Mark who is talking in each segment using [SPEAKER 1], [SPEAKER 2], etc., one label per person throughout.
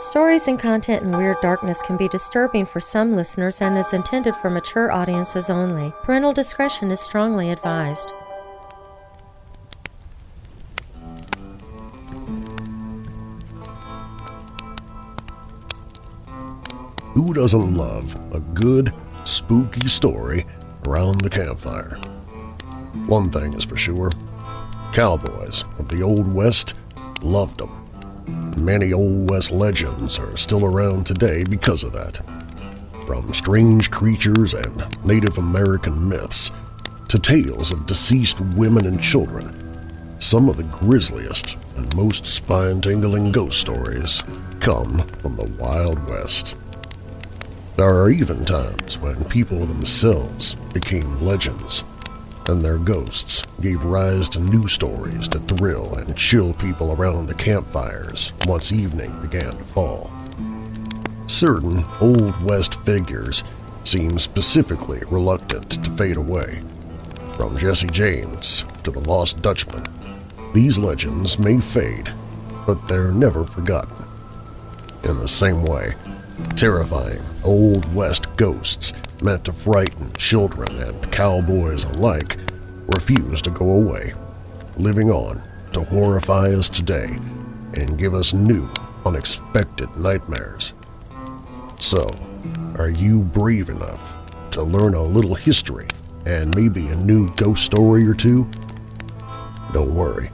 [SPEAKER 1] Stories and content in Weird Darkness can be disturbing for some listeners and is intended for mature audiences only. Parental discretion is strongly advised.
[SPEAKER 2] Who doesn't love a good, spooky story around the campfire? One thing is for sure, cowboys of the Old West loved them. Many Old West legends are still around today because of that. From strange creatures and Native American myths to tales of deceased women and children, some of the grisliest and most spine-tingling ghost stories come from the Wild West. There are even times when people themselves became legends, and their ghosts gave rise to new stories to thrill and chill people around the campfires once evening began to fall. Certain Old West figures seem specifically reluctant to fade away. From Jesse James to the Lost Dutchman, these legends may fade, but they're never forgotten. In the same way, terrifying Old West ghosts meant to frighten children and cowboys alike refuse to go away, living on to horrify us today and give us new, unexpected nightmares. So, are you brave enough to learn a little history and maybe a new ghost story or two? Don't worry,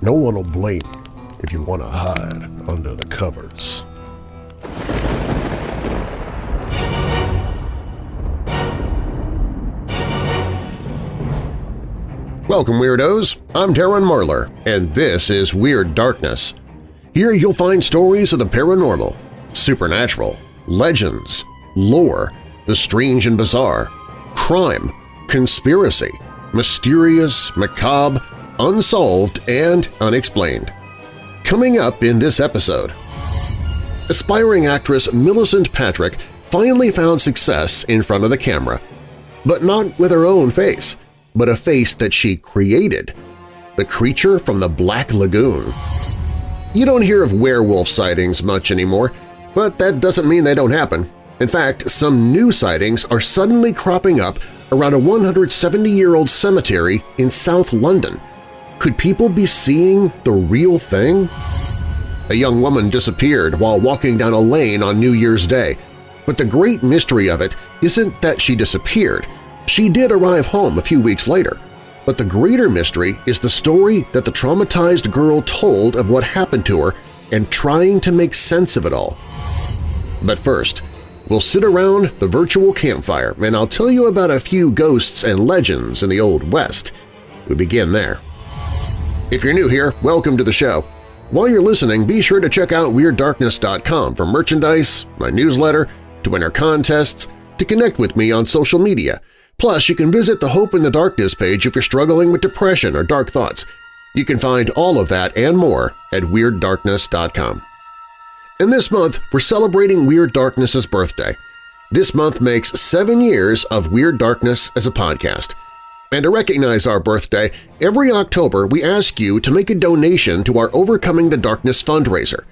[SPEAKER 2] no one will blame you if you want to hide under the covers.
[SPEAKER 3] Welcome, Weirdos! I'm Darren Marlar, and this is Weird Darkness. Here you'll find stories of the paranormal, supernatural, legends, lore, the strange and bizarre, crime, conspiracy, mysterious, macabre, unsolved, and unexplained. Coming up in this episode, aspiring actress Millicent Patrick finally found success in front of the camera, but not with her own face but a face that she created, the creature from the Black Lagoon. You don't hear of werewolf sightings much anymore, but that doesn't mean they don't happen. In fact, some new sightings are suddenly cropping up around a 170-year-old cemetery in South London. Could people be seeing the real thing? A young woman disappeared while walking down a lane on New Year's Day, but the great mystery of it isn't that she disappeared – she did arrive home a few weeks later, but the greater mystery is the story that the traumatized girl told of what happened to her and trying to make sense of it all. But first, we'll sit around the virtual campfire and I'll tell you about a few ghosts and legends in the Old West. We begin there. If you're new here, welcome to the show. While you're listening, be sure to check out WeirdDarkness.com for merchandise, my newsletter, to enter contests, to connect with me on social media – Plus, you can visit the Hope in the Darkness page if you're struggling with depression or dark thoughts. You can find all of that and more at WeirdDarkness.com. And this month, we're celebrating Weird Darkness's birthday. This month makes seven years of Weird Darkness as a podcast. And to recognize our birthday, every October we ask you to make a donation to our Overcoming the Darkness fundraiser.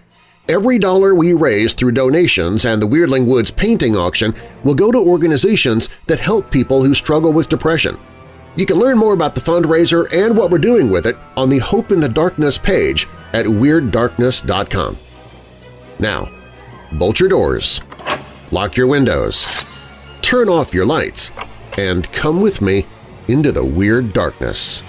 [SPEAKER 3] Every dollar we raise through donations and the Weirdling Woods painting auction will go to organizations that help people who struggle with depression. You can learn more about the fundraiser and what we're doing with it on the Hope in the Darkness page at WeirdDarkness.com. Now, bolt your doors, lock your windows, turn off your lights, and come with me into the Weird Darkness.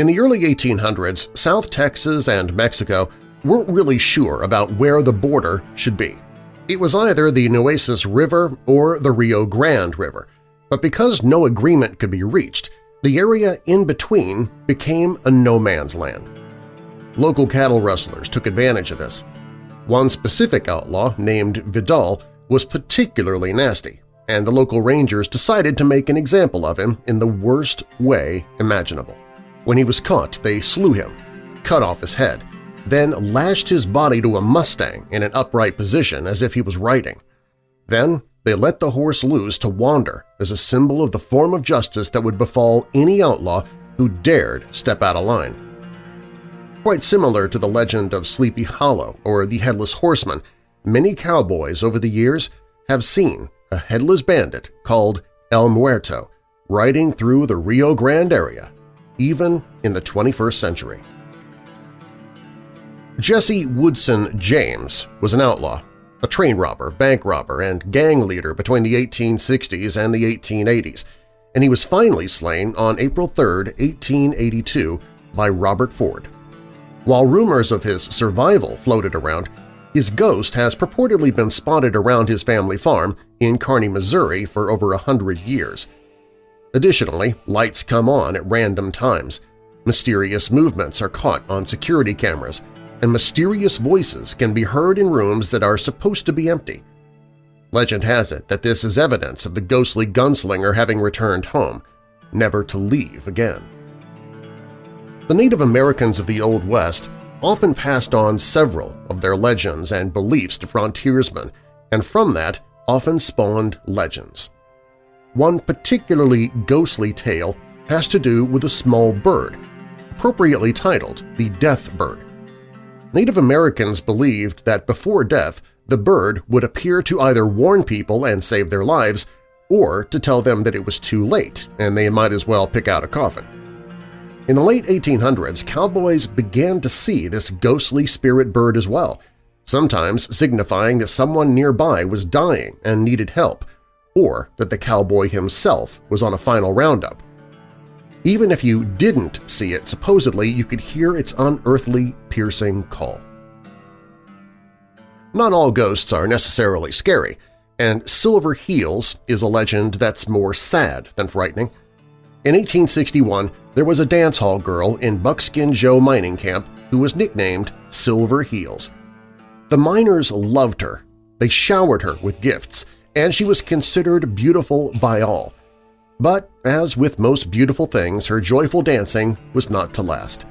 [SPEAKER 3] In the early 1800s, South Texas and Mexico weren't really sure about where the border should be. It was either the Nueces River or the Rio Grande River, but because no agreement could be reached, the area in between became a no-man's land. Local cattle rustlers took advantage of this. One specific outlaw, named Vidal, was particularly nasty, and the local rangers decided to make an example of him in the worst way imaginable. When he was caught, they slew him, cut off his head, then lashed his body to a mustang in an upright position as if he was riding. Then they let the horse loose to wander as a symbol of the form of justice that would befall any outlaw who dared step out of line. Quite similar to the legend of Sleepy Hollow or the Headless Horseman, many cowboys over the years have seen a headless bandit called El Muerto riding through the Rio Grande area, even in the 21st century. Jesse Woodson James was an outlaw, a train robber, bank robber, and gang leader between the 1860s and the 1880s, and he was finally slain on April 3, 1882 by Robert Ford. While rumors of his survival floated around, his ghost has purportedly been spotted around his family farm in Kearney, Missouri for over a hundred years. Additionally, lights come on at random times, mysterious movements are caught on security cameras, and mysterious voices can be heard in rooms that are supposed to be empty. Legend has it that this is evidence of the ghostly gunslinger having returned home, never to leave again. The Native Americans of the Old West often passed on several of their legends and beliefs to frontiersmen, and from that often spawned legends. One particularly ghostly tale has to do with a small bird, appropriately titled the Death Bird. Native Americans believed that before death the bird would appear to either warn people and save their lives or to tell them that it was too late and they might as well pick out a coffin. In the late 1800s, cowboys began to see this ghostly spirit bird as well, sometimes signifying that someone nearby was dying and needed help, or that the cowboy himself was on a final roundup. Even if you didn't see it, supposedly you could hear its unearthly, piercing call. Not all ghosts are necessarily scary, and Silver Heels is a legend that's more sad than frightening. In 1861, there was a dance hall girl in Buckskin Joe mining camp who was nicknamed Silver Heels. The miners loved her, they showered her with gifts, and she was considered beautiful by all. But as with most beautiful things, her joyful dancing was not to last.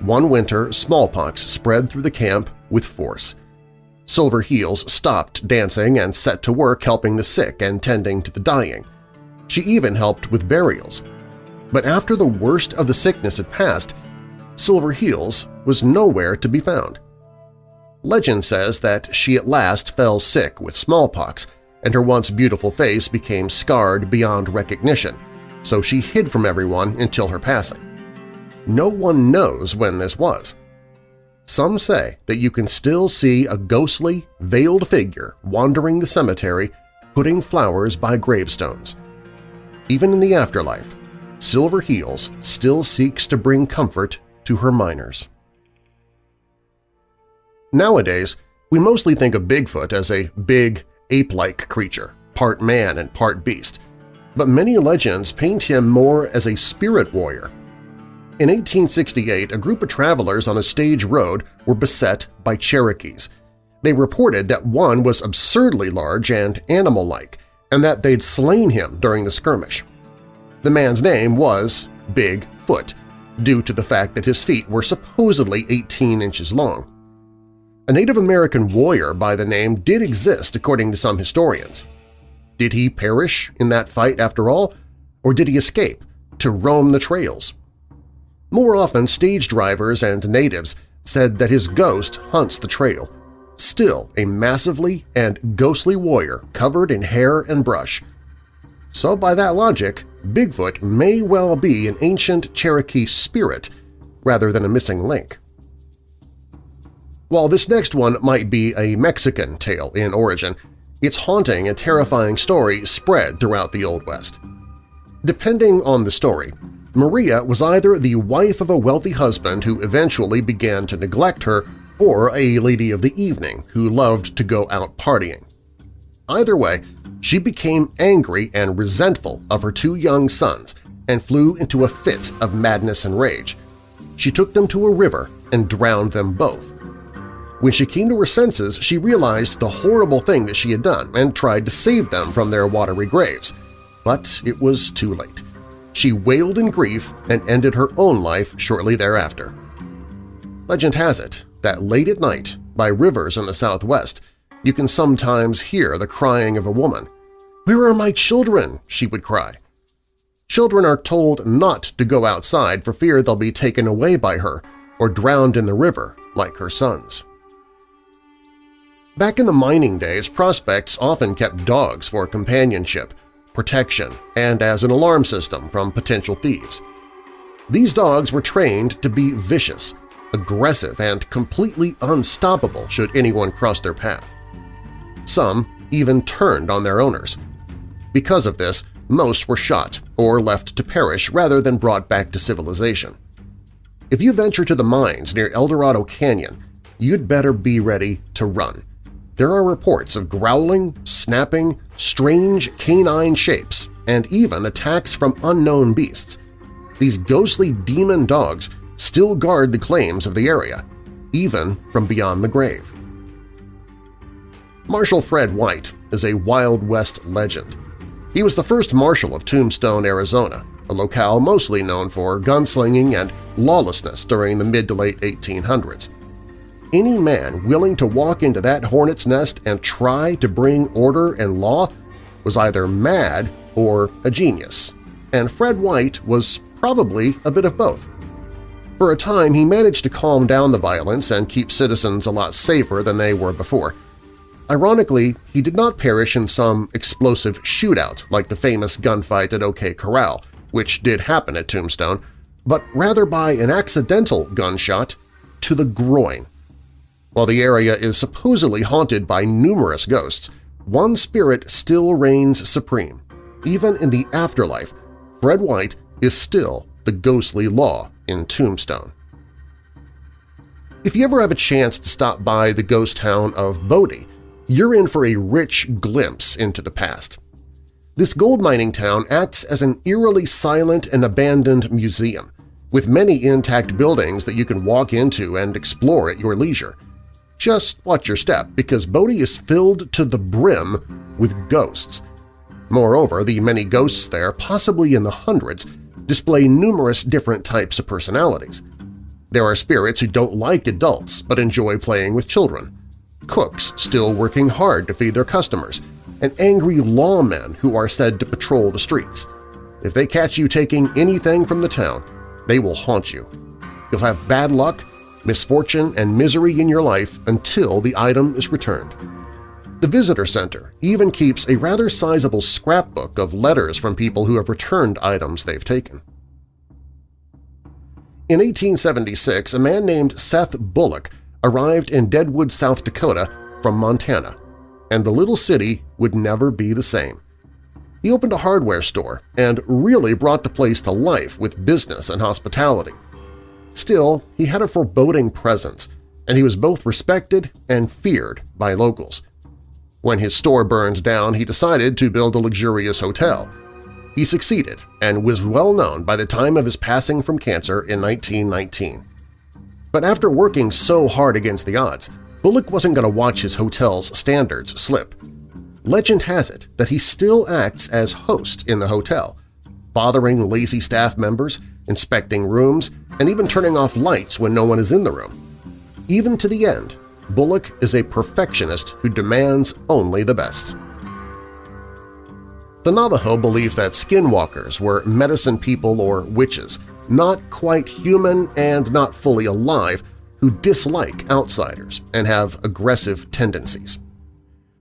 [SPEAKER 3] One winter, smallpox spread through the camp with force. Silver Heels stopped dancing and set to work helping the sick and tending to the dying. She even helped with burials. But after the worst of the sickness had passed, Silver Heels was nowhere to be found. Legend says that she at last fell sick with smallpox, and her once beautiful face became scarred beyond recognition, so she hid from everyone until her passing. No one knows when this was. Some say that you can still see a ghostly, veiled figure wandering the cemetery putting flowers by gravestones. Even in the afterlife, Silver Heels still seeks to bring comfort to her miners. Nowadays, we mostly think of Bigfoot as a big, ape-like creature, part man and part beast, but many legends paint him more as a spirit warrior. In 1868, a group of travelers on a stage road were beset by Cherokees. They reported that one was absurdly large and animal-like, and that they'd slain him during the skirmish. The man's name was Big Foot, due to the fact that his feet were supposedly 18 inches long. A Native American warrior by the name did exist according to some historians. Did he perish in that fight after all, or did he escape to roam the trails? More often, stage drivers and natives said that his ghost hunts the trail, still a massively and ghostly warrior covered in hair and brush. So by that logic, Bigfoot may well be an ancient Cherokee spirit rather than a missing link. While this next one might be a Mexican tale in origin, its haunting and terrifying story spread throughout the Old West. Depending on the story, Maria was either the wife of a wealthy husband who eventually began to neglect her or a lady of the evening who loved to go out partying. Either way, she became angry and resentful of her two young sons and flew into a fit of madness and rage. She took them to a river and drowned them both. When she came to her senses, she realized the horrible thing that she had done and tried to save them from their watery graves. But it was too late. She wailed in grief and ended her own life shortly thereafter. Legend has it that late at night, by rivers in the southwest, You can sometimes hear the crying of a woman. "'Where are my children?' she would cry. Children are told not to go outside for fear they'll be taken away by her or drowned in the river like her sons. Back in the mining days, prospects often kept dogs for companionship, protection, and as an alarm system from potential thieves. These dogs were trained to be vicious, aggressive, and completely unstoppable should anyone cross their path. Some even turned on their owners. Because of this, most were shot or left to perish rather than brought back to civilization. If you venture to the mines near El Dorado Canyon, you'd better be ready to run there are reports of growling, snapping, strange canine shapes, and even attacks from unknown beasts. These ghostly demon dogs still guard the claims of the area, even from beyond the grave. Marshal Fred White is a Wild West legend. He was the first marshal of Tombstone, Arizona, a locale mostly known for gunslinging and lawlessness during the mid to late 1800s any man willing to walk into that hornet's nest and try to bring order and law was either mad or a genius, and Fred White was probably a bit of both. For a time, he managed to calm down the violence and keep citizens a lot safer than they were before. Ironically, he did not perish in some explosive shootout like the famous gunfight at OK Corral, which did happen at Tombstone, but rather by an accidental gunshot to the groin. While the area is supposedly haunted by numerous ghosts, one spirit still reigns supreme. Even in the afterlife, Fred White is still the ghostly law in Tombstone. If you ever have a chance to stop by the ghost town of Bodie, you're in for a rich glimpse into the past. This gold mining town acts as an eerily silent and abandoned museum, with many intact buildings that you can walk into and explore at your leisure. Just watch your step, because Bodie is filled to the brim with ghosts. Moreover, the many ghosts there, possibly in the hundreds, display numerous different types of personalities. There are spirits who don't like adults but enjoy playing with children, cooks still working hard to feed their customers, and angry lawmen who are said to patrol the streets. If they catch you taking anything from the town, they will haunt you. You'll have bad luck misfortune, and misery in your life until the item is returned. The Visitor Center even keeps a rather sizable scrapbook of letters from people who have returned items they've taken. In 1876, a man named Seth Bullock arrived in Deadwood, South Dakota from Montana, and the little city would never be the same. He opened a hardware store and really brought the place to life with business and hospitality. Still, he had a foreboding presence, and he was both respected and feared by locals. When his store burned down, he decided to build a luxurious hotel. He succeeded and was well known by the time of his passing from cancer in 1919. But after working so hard against the odds, Bullock wasn't going to watch his hotel's standards slip. Legend has it that he still acts as host in the hotel, bothering lazy staff members, inspecting rooms, and even turning off lights when no one is in the room. Even to the end, Bullock is a perfectionist who demands only the best. The Navajo believe that skinwalkers were medicine people or witches, not quite human and not fully alive, who dislike outsiders and have aggressive tendencies.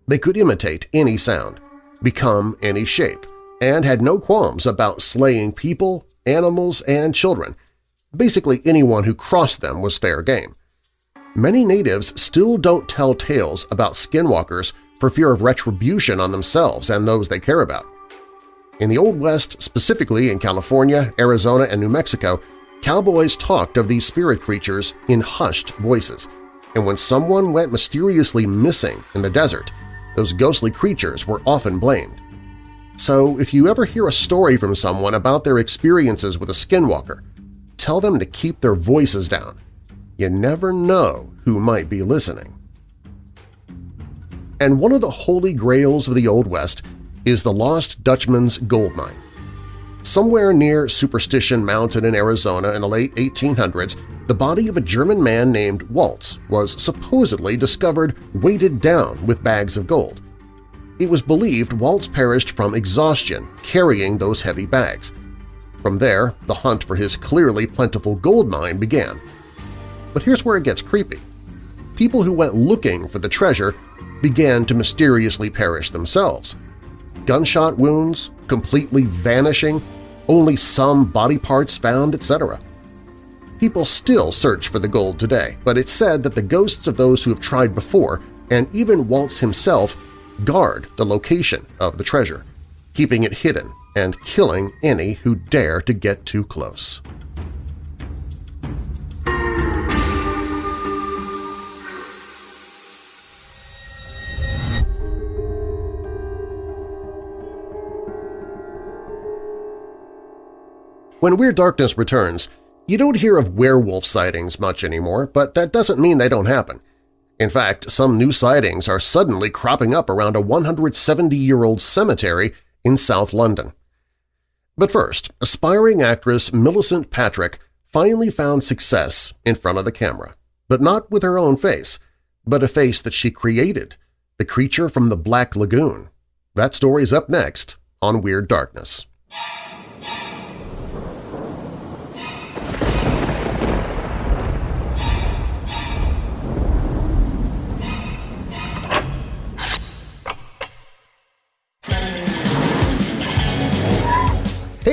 [SPEAKER 3] They could imitate any sound, become any shape, and had no qualms about slaying people, animals, and children. Basically anyone who crossed them was fair game. Many natives still don't tell tales about skinwalkers for fear of retribution on themselves and those they care about. In the Old West, specifically in California, Arizona, and New Mexico, cowboys talked of these spirit creatures in hushed voices, and when someone went mysteriously missing in the desert, those ghostly creatures were often blamed. So if you ever hear a story from someone about their experiences with a skinwalker, tell them to keep their voices down. You never know who might be listening. And one of the holy grails of the Old West is the Lost Dutchman's Gold Mine. Somewhere near Superstition Mountain in Arizona in the late 1800s, the body of a German man named Waltz was supposedly discovered weighted down with bags of gold. It was believed Waltz perished from exhaustion carrying those heavy bags. From there, the hunt for his clearly plentiful gold mine began. But here's where it gets creepy. People who went looking for the treasure began to mysteriously perish themselves. Gunshot wounds, completely vanishing, only some body parts found, etc. People still search for the gold today, but it's said that the ghosts of those who have tried before, and even Waltz himself, guard the location of the treasure, keeping it hidden and killing any who dare to get too close. When Weird Darkness returns, you don't hear of werewolf sightings much anymore, but that doesn't mean they don't happen. In fact, some new sightings are suddenly cropping up around a 170-year-old cemetery in South London. But first, aspiring actress Millicent Patrick finally found success in front of the camera, but not with her own face, but a face that she created, the creature from the Black Lagoon. That story's up next on Weird Darkness.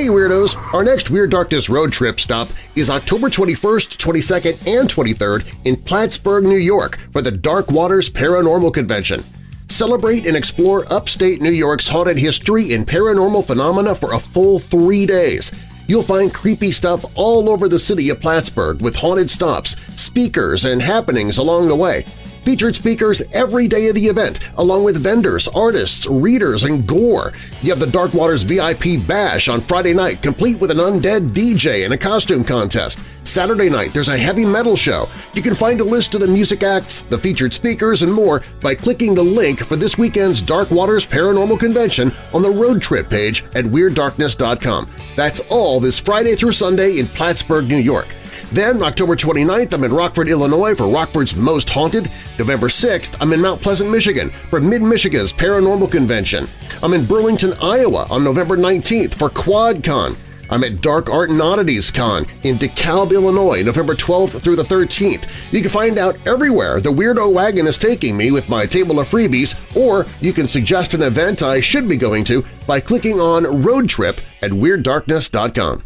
[SPEAKER 3] Hey Weirdos! Our next Weird Darkness road trip stop is October 21st, 22nd, and 23rd in Plattsburgh, New York for the Dark Waters Paranormal Convention. Celebrate and explore upstate New York's haunted history and paranormal phenomena for a full three days. You'll find creepy stuff all over the city of Plattsburgh with haunted stops, speakers, and happenings along the way. Featured speakers every day of the event, along with vendors, artists, readers, and gore. You have the Dark Waters VIP Bash on Friday night, complete with an undead DJ and a costume contest. Saturday night, there's a heavy metal show. You can find a list of the music acts, the featured speakers, and more by clicking the link for this weekend's Dark Waters Paranormal Convention on the road trip page at WeirdDarkness.com. That's all this Friday through Sunday in Plattsburgh, New York. Then, October 29th, I'm in Rockford, Illinois for Rockford's Most Haunted. November 6th, I'm in Mount Pleasant, Michigan for Mid-Michigan's Paranormal Convention. I'm in Burlington, Iowa on November 19th for QuadCon. I'm at Dark Art and Oddities Con in DeKalb, Illinois, November 12th through the 13th. You can find out everywhere the Weirdo Wagon is taking me with my table of freebies, or you can suggest an event I should be going to by clicking on Road Trip at WeirdDarkness.com.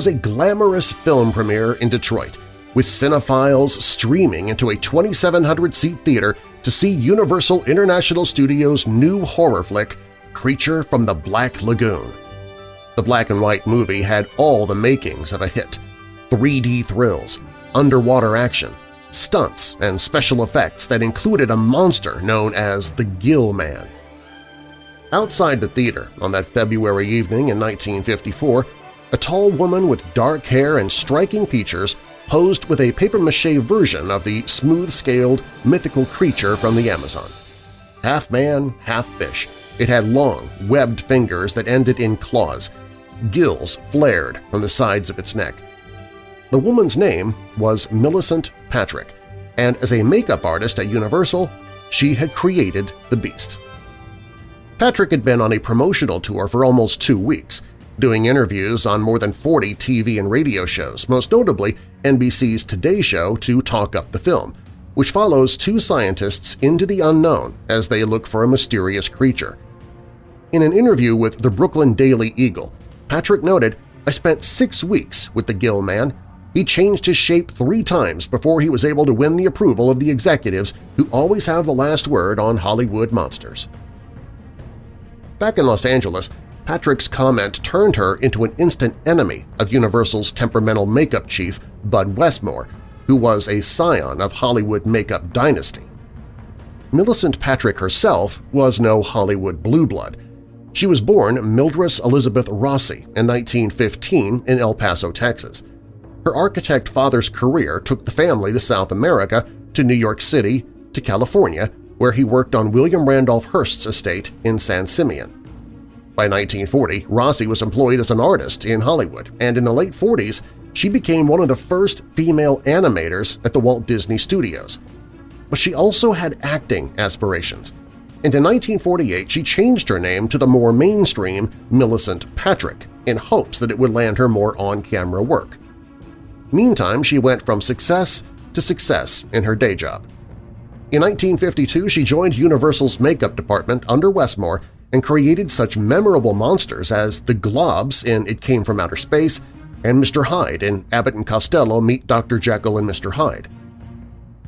[SPEAKER 3] was a glamorous film premiere in Detroit, with cinephiles streaming into a 2,700-seat theater to see Universal International Studios' new horror flick, Creature from the Black Lagoon. The black-and-white movie had all the makings of a hit – 3D thrills, underwater action, stunts, and special effects that included a monster known as the Gill Man. Outside the theater on that February evening in 1954, a tall woman with dark hair and striking features posed with a papier-mâché version of the smooth-scaled, mythical creature from the Amazon. Half man, half fish, it had long, webbed fingers that ended in claws. Gills flared from the sides of its neck. The woman's name was Millicent Patrick, and as a makeup artist at Universal, she had created the beast. Patrick had been on a promotional tour for almost two weeks, doing interviews on more than 40 TV and radio shows, most notably NBC's Today Show to talk up the film, which follows two scientists into the unknown as they look for a mysterious creature. In an interview with the Brooklyn Daily Eagle, Patrick noted, I spent six weeks with the Gill Man. He changed his shape three times before he was able to win the approval of the executives who always have the last word on Hollywood monsters. Back in Los Angeles, Patrick's comment turned her into an instant enemy of Universal's temperamental makeup chief, Bud Westmore, who was a scion of Hollywood makeup dynasty. Millicent Patrick herself was no Hollywood blue blood. She was born Mildred Elizabeth Rossi in 1915 in El Paso, Texas. Her architect father's career took the family to South America, to New York City, to California, where he worked on William Randolph Hearst's estate in San Simeon. By 1940, Rossi was employed as an artist in Hollywood, and in the late 40s she became one of the first female animators at the Walt Disney Studios. But she also had acting aspirations, and in 1948 she changed her name to the more mainstream Millicent Patrick in hopes that it would land her more on-camera work. Meantime, she went from success to success in her day job. In 1952, she joined Universal's makeup department under Westmore and created such memorable monsters as the Globs in It Came From Outer Space and Mr. Hyde in Abbott and Costello Meet Dr. Jekyll and Mr. Hyde.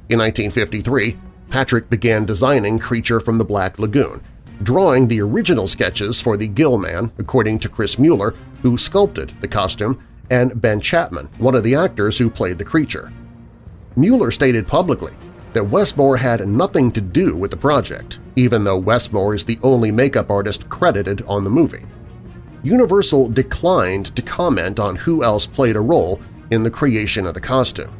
[SPEAKER 3] In 1953, Patrick began designing Creature from the Black Lagoon, drawing the original sketches for the Gill Man, according to Chris Mueller, who sculpted the costume, and Ben Chapman, one of the actors who played the creature. Mueller stated publicly that Westmore had nothing to do with the project, even though Westmore is the only makeup artist credited on the movie. Universal declined to comment on who else played a role in the creation of the costume.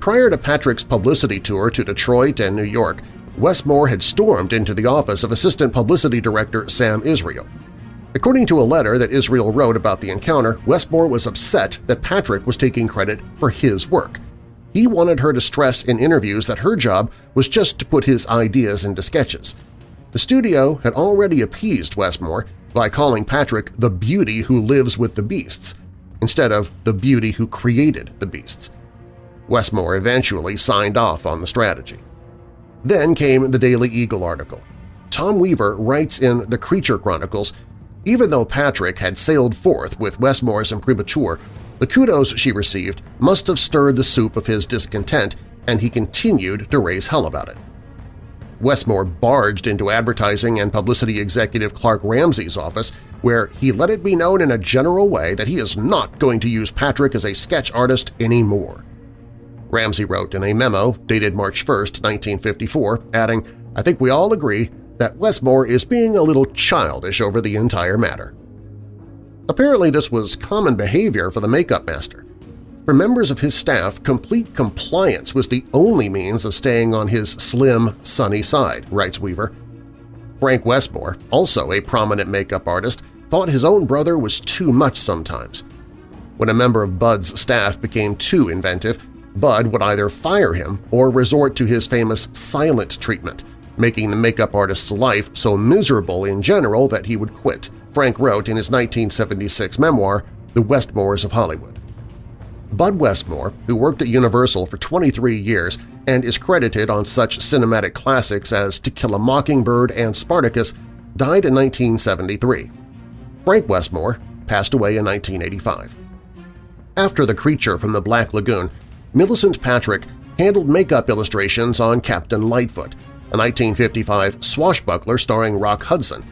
[SPEAKER 3] Prior to Patrick's publicity tour to Detroit and New York, Westmore had stormed into the office of Assistant Publicity Director Sam Israel. According to a letter that Israel wrote about the encounter, Westmore was upset that Patrick was taking credit for his work. He wanted her to stress in interviews that her job was just to put his ideas into sketches. The studio had already appeased Westmore by calling Patrick the beauty who lives with the beasts, instead of the beauty who created the beasts. Westmore eventually signed off on the strategy. Then came the Daily Eagle article. Tom Weaver writes in The Creature Chronicles, even though Patrick had sailed forth with Westmore's imprimatur, the kudos she received must have stirred the soup of his discontent and he continued to raise hell about it. Westmore barged into advertising and publicity executive Clark Ramsey's office, where he let it be known in a general way that he is not going to use Patrick as a sketch artist anymore. Ramsey wrote in a memo dated March 1, 1954, adding, I think we all agree that Westmore is being a little childish over the entire matter. Apparently this was common behavior for the makeup master. For members of his staff, complete compliance was the only means of staying on his slim, sunny side, writes Weaver. Frank Westmore, also a prominent makeup artist, thought his own brother was too much sometimes. When a member of Bud's staff became too inventive, Bud would either fire him or resort to his famous silent treatment, making the makeup artist's life so miserable in general that he would quit, Frank wrote in his 1976 memoir, The Westmores of Hollywood. Bud Westmore, who worked at Universal for 23 years and is credited on such cinematic classics as To Kill a Mockingbird and Spartacus, died in 1973. Frank Westmore passed away in 1985. After The Creature from the Black Lagoon, Millicent Patrick handled makeup illustrations on Captain Lightfoot, a 1955 swashbuckler starring Rock Hudson,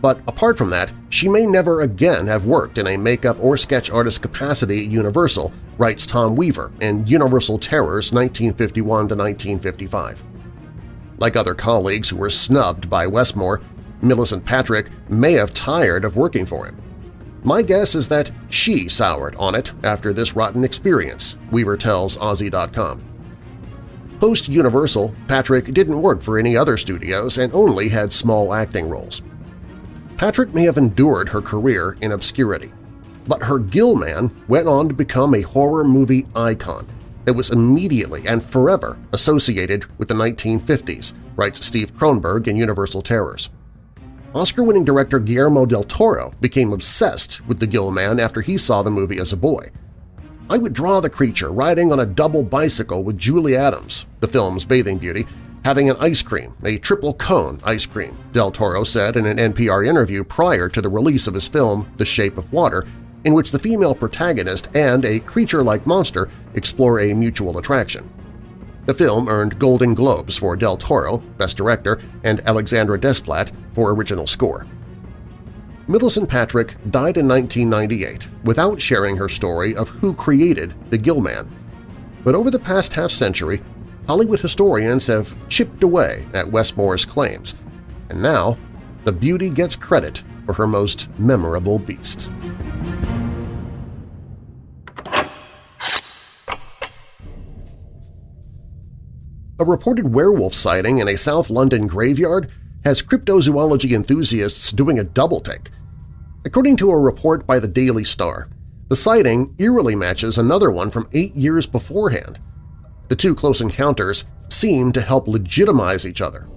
[SPEAKER 3] but apart from that, she may never again have worked in a makeup or sketch artist capacity at Universal, writes Tom Weaver in Universal Terrors 1951–1955. Like other colleagues who were snubbed by Westmore, Millicent Patrick may have tired of working for him. My guess is that she soured on it after this rotten experience, Weaver tells OZY.com. Post-Universal, Patrick didn't work for any other studios and only had small acting roles. Patrick may have endured her career in obscurity, but her Gill Man went on to become a horror movie icon that was immediately and forever associated with the 1950s, writes Steve Kronenberg in Universal Terrors. Oscar-winning director Guillermo del Toro became obsessed with the Gill Man after he saw the movie as a boy. I would draw the creature riding on a double bicycle with Julie Adams, the film's bathing beauty, having an ice cream, a triple cone ice cream, Del Toro said in an NPR interview prior to the release of his film The Shape of Water, in which the female protagonist and a creature-like monster explore a mutual attraction. The film earned Golden Globes for Del Toro, Best Director, and Alexandre Desplat for Original Score. Millicent Patrick died in 1998 without sharing her story of who created the Gillman. But over the past half-century, Hollywood historians have chipped away at Westmore's claims, and now the beauty gets credit for her most memorable beast. A reported werewolf sighting in a South London graveyard has cryptozoology enthusiasts doing a double-take. According to a report by the Daily Star, the sighting eerily matches another one from eight years beforehand. The two close encounters seem to help legitimize each other.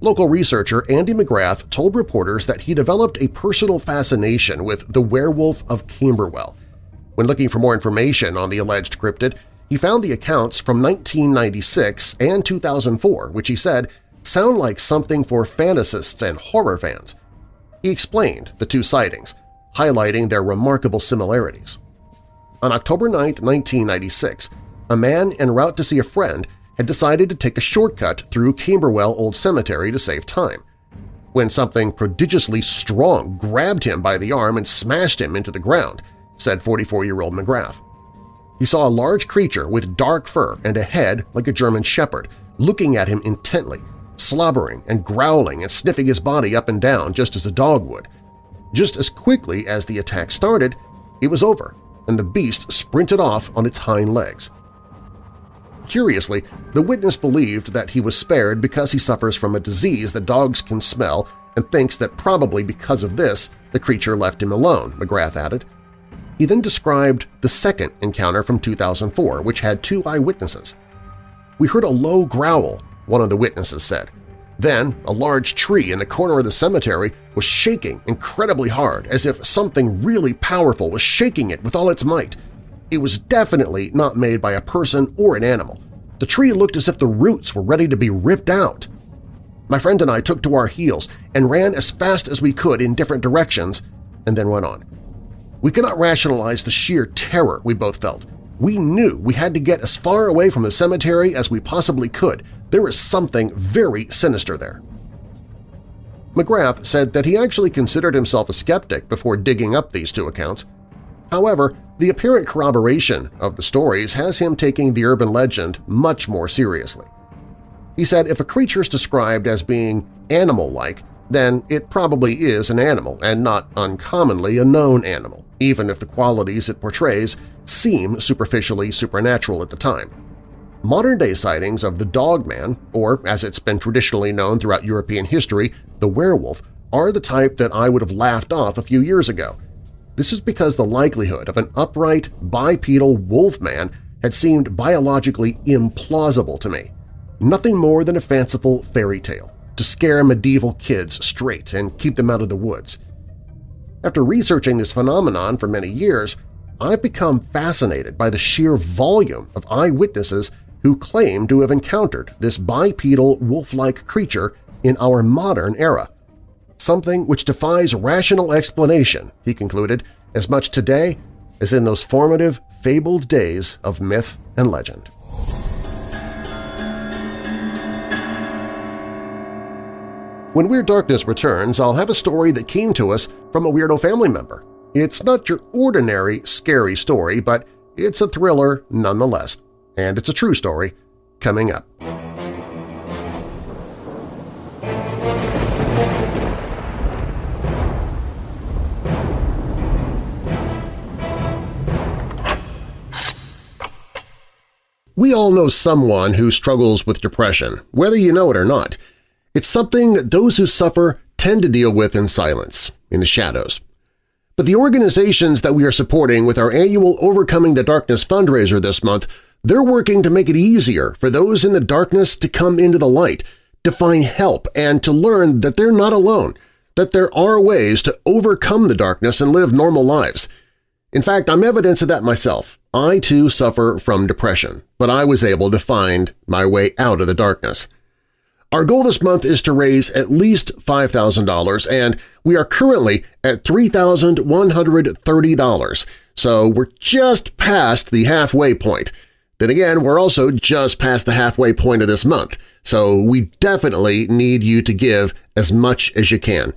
[SPEAKER 3] Local researcher Andy McGrath told reporters that he developed a personal fascination with the werewolf of Camberwell. When looking for more information on the alleged cryptid, he found the accounts from 1996 and 2004, which he said sound like something for fantasists and horror fans. He explained the two sightings, highlighting their remarkable similarities. On October 9, 1996, a man en route to see a friend had decided to take a shortcut through Camberwell Old Cemetery to save time. When something prodigiously strong grabbed him by the arm and smashed him into the ground, said 44-year-old McGrath. He saw a large creature with dark fur and a head like a German shepherd looking at him intently, slobbering and growling and sniffing his body up and down just as a dog would. Just as quickly as the attack started, it was over, and the beast sprinted off on its hind legs. Curiously, the witness believed that he was spared because he suffers from a disease that dogs can smell and thinks that probably because of this the creature left him alone, McGrath added. He then described the second encounter from 2004, which had two eyewitnesses. We heard a low growl, one of the witnesses said. Then a large tree in the corner of the cemetery was shaking incredibly hard as if something really powerful was shaking it with all its might. It was definitely not made by a person or an animal. The tree looked as if the roots were ready to be ripped out. My friend and I took to our heels and ran as fast as we could in different directions and then went on. We could not rationalize the sheer terror we both felt. We knew we had to get as far away from the cemetery as we possibly could. There was something very sinister there. McGrath said that he actually considered himself a skeptic before digging up these two accounts. However, the apparent corroboration of the stories has him taking the urban legend much more seriously. He said if a creature is described as being animal-like, then it probably is an animal and not uncommonly a known animal even if the qualities it portrays seem superficially supernatural at the time. Modern-day sightings of the Dogman, or as it's been traditionally known throughout European history, the werewolf, are the type that I would have laughed off a few years ago. This is because the likelihood of an upright, bipedal wolfman had seemed biologically implausible to me. Nothing more than a fanciful fairy tale to scare medieval kids straight and keep them out of the woods. After researching this phenomenon for many years, I've become fascinated by the sheer volume of eyewitnesses who claim to have encountered this bipedal wolf-like creature in our modern era. Something which defies rational explanation, he concluded, as much today as in those formative, fabled days of myth and legend. When Weird Darkness returns, I'll have a story that came to us from a Weirdo family member. It's not your ordinary scary story, but it's a thriller nonetheless, and it's a true story coming up. We all know someone who struggles with depression, whether you know it or not – it's something that those who suffer tend to deal with in silence, in the shadows. But the organizations that we are supporting with our annual Overcoming the Darkness fundraiser this month, they're working to make it easier for those in the darkness to come into the light, to find help, and to learn that they're not alone, that there are ways to overcome the darkness and live normal lives. In fact, I'm evidence of that myself. I too suffer from depression, but I was able to find my way out of the darkness. Our goal this month is to raise at least $5,000, and we are currently at $3,130, so we're just past the halfway point. Then again, we're also just past the halfway point of this month, so we definitely need you to give as much as you can.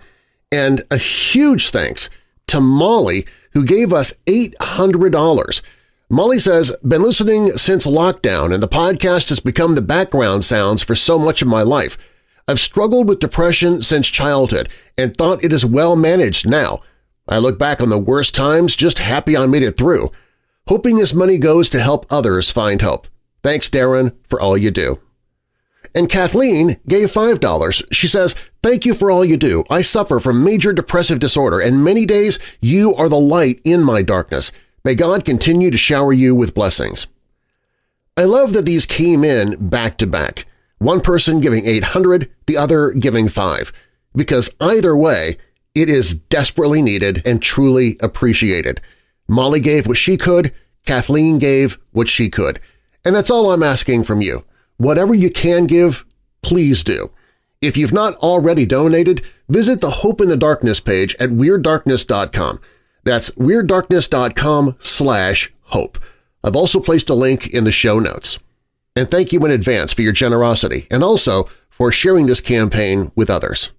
[SPEAKER 3] And a huge thanks to Molly, who gave us $800. Molly says, been listening since lockdown and the podcast has become the background sounds for so much of my life. I've struggled with depression since childhood and thought it is well managed now. I look back on the worst times just happy I made it through, hoping this money goes to help others find hope. Thanks, Darren, for all you do. And Kathleen gave $5. She says, Thank you for all you do. I suffer from major depressive disorder, and many days you are the light in my darkness. May God continue to shower you with blessings. I love that these came in back-to-back, one person giving 800, the other giving 5, because either way, it is desperately needed and truly appreciated. Molly gave what she could, Kathleen gave what she could, and that's all I'm asking from you. Whatever you can give, please do. If you've not already donated, visit the Hope in the Darkness page at WeirdDarkness.com. That's WeirdDarkness.com slash hope. I've also placed a link in the show notes. And thank you in advance for your generosity and also for sharing this campaign with others.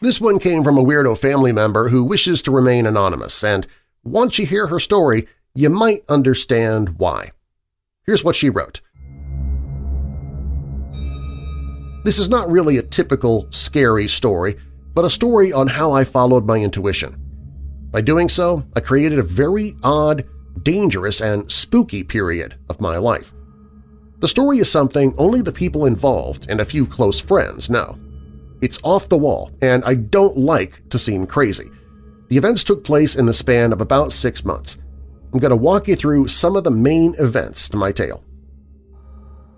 [SPEAKER 3] This one came from a weirdo family member who wishes to remain anonymous, and once you hear her story, you might understand why. Here's what she wrote. This is not really a typical scary story, but a story on how I followed my intuition. By doing so, I created a very odd, dangerous, and spooky period of my life. The story is something only the people involved and a few close friends know. It's off the wall, and I don't like to seem crazy. The events took place in the span of about six months. I'm going to walk you through some of the main events to my tale.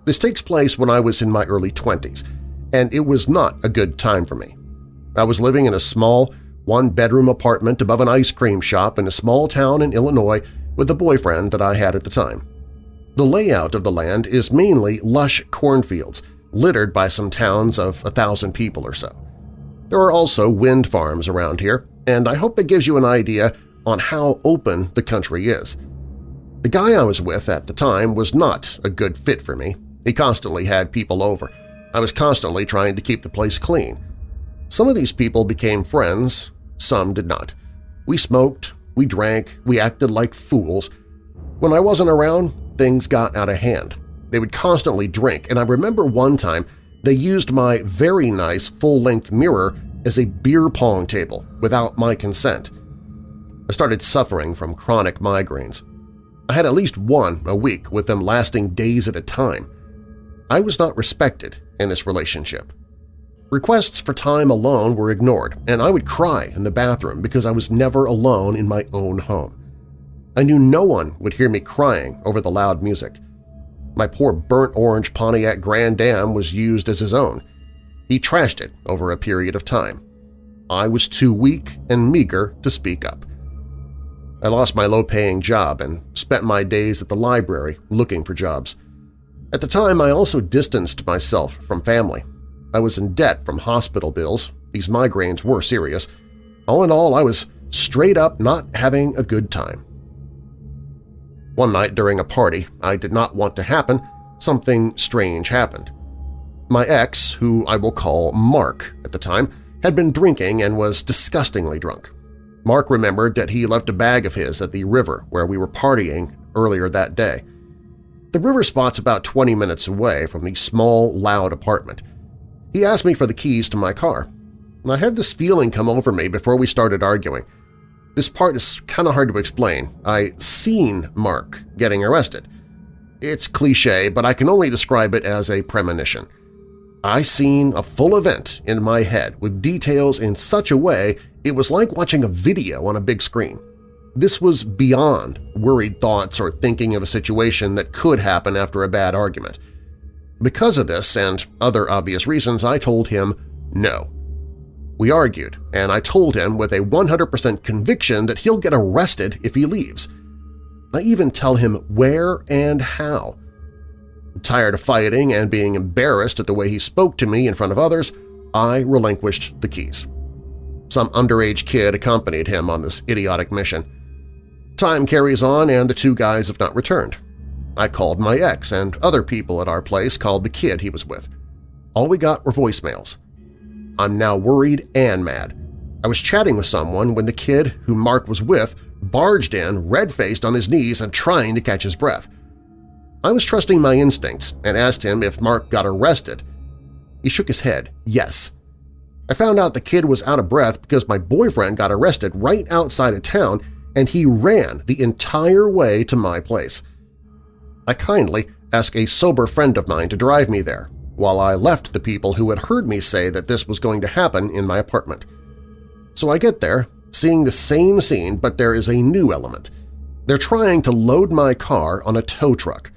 [SPEAKER 3] This takes place when I was in my early 20s, and it was not a good time for me. I was living in a small, one-bedroom apartment above an ice cream shop in a small town in Illinois with a boyfriend that I had at the time. The layout of the land is mainly lush cornfields – littered by some towns of a thousand people or so. There are also wind farms around here, and I hope that gives you an idea on how open the country is. The guy I was with at the time was not a good fit for me. He constantly had people over. I was constantly trying to keep the place clean. Some of these people became friends, some did not. We smoked, we drank, we acted like fools. When I wasn't around, things got out of hand. They would constantly drink, and I remember one time they used my very nice full-length mirror as a beer pong table without my consent. I started suffering from chronic migraines. I had at least one a week with them lasting days at a time. I was not respected in this relationship. Requests for time alone were ignored, and I would cry in the bathroom because I was never alone in my own home. I knew no one would hear me crying over the loud music. My poor burnt-orange Pontiac Grand Am was used as his own. He trashed it over a period of time. I was too weak and meager to speak up. I lost my low-paying job and spent my days at the library looking for jobs. At the time, I also distanced myself from family. I was in debt from hospital bills. These migraines were serious. All in all, I was straight up not having a good time. One night during a party I did not want to happen, something strange happened. My ex, who I will call Mark at the time, had been drinking and was disgustingly drunk. Mark remembered that he left a bag of his at the river where we were partying earlier that day. The river spot's about 20 minutes away from the small, loud apartment. He asked me for the keys to my car. I had this feeling come over me before we started arguing – this part is kind of hard to explain. I seen Mark getting arrested. It's cliche, but I can only describe it as a premonition. I seen a full event in my head with details in such a way it was like watching a video on a big screen. This was beyond worried thoughts or thinking of a situation that could happen after a bad argument. Because of this and other obvious reasons, I told him no. We argued, and I told him with a 100% conviction that he'll get arrested if he leaves. I even tell him where and how. Tired of fighting and being embarrassed at the way he spoke to me in front of others, I relinquished the keys. Some underage kid accompanied him on this idiotic mission. Time carries on and the two guys have not returned. I called my ex, and other people at our place called the kid he was with. All we got were voicemails. I'm now worried and mad. I was chatting with someone when the kid who Mark was with barged in, red-faced on his knees and trying to catch his breath. I was trusting my instincts and asked him if Mark got arrested. He shook his head, yes. I found out the kid was out of breath because my boyfriend got arrested right outside of town and he ran the entire way to my place. I kindly asked a sober friend of mine to drive me there, while I left the people who had heard me say that this was going to happen in my apartment. So I get there, seeing the same scene, but there is a new element. They're trying to load my car on a tow truck.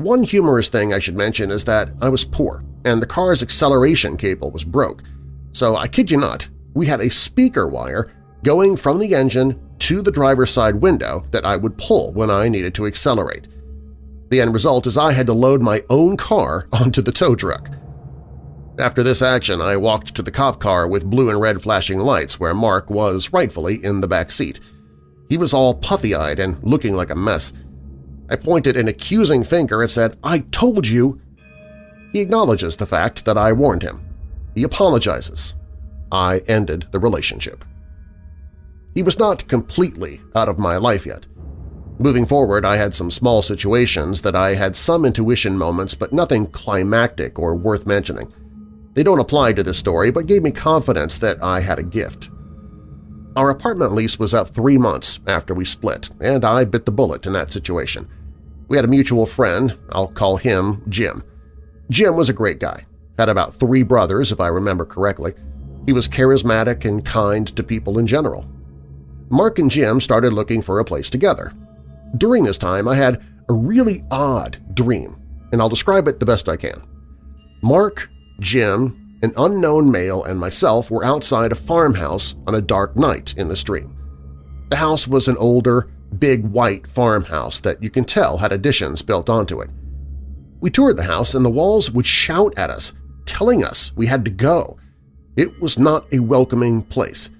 [SPEAKER 3] One humorous thing I should mention is that I was poor, and the car's acceleration cable was broke. So I kid you not, we had a speaker wire going from the engine to the driver's side window that I would pull when I needed to accelerate. The end result is I had to load my own car onto the tow truck. After this action, I walked to the cop car with blue and red flashing lights where Mark was rightfully in the back seat. He was all puffy-eyed and looking like a mess. I pointed an accusing finger and said, I told you! He acknowledges the fact that I warned him. He apologizes. I ended the relationship. He was not completely out of my life yet. Moving forward, I had some small situations that I had some intuition moments but nothing climactic or worth mentioning. They don't apply to this story but gave me confidence that I had a gift. Our apartment lease was up three months after we split, and I bit the bullet in that situation. We had a mutual friend, I'll call him Jim. Jim was a great guy, had about three brothers if I remember correctly. He was charismatic and kind to people in general. Mark and Jim started looking for a place together, during this time, I had a really odd dream, and I'll describe it the best I can. Mark, Jim, an unknown male, and myself were outside a farmhouse on a dark night in the dream. The house was an older, big white farmhouse that you can tell had additions built onto it. We toured the house and the walls would shout at us, telling us we had to go. It was not a welcoming place.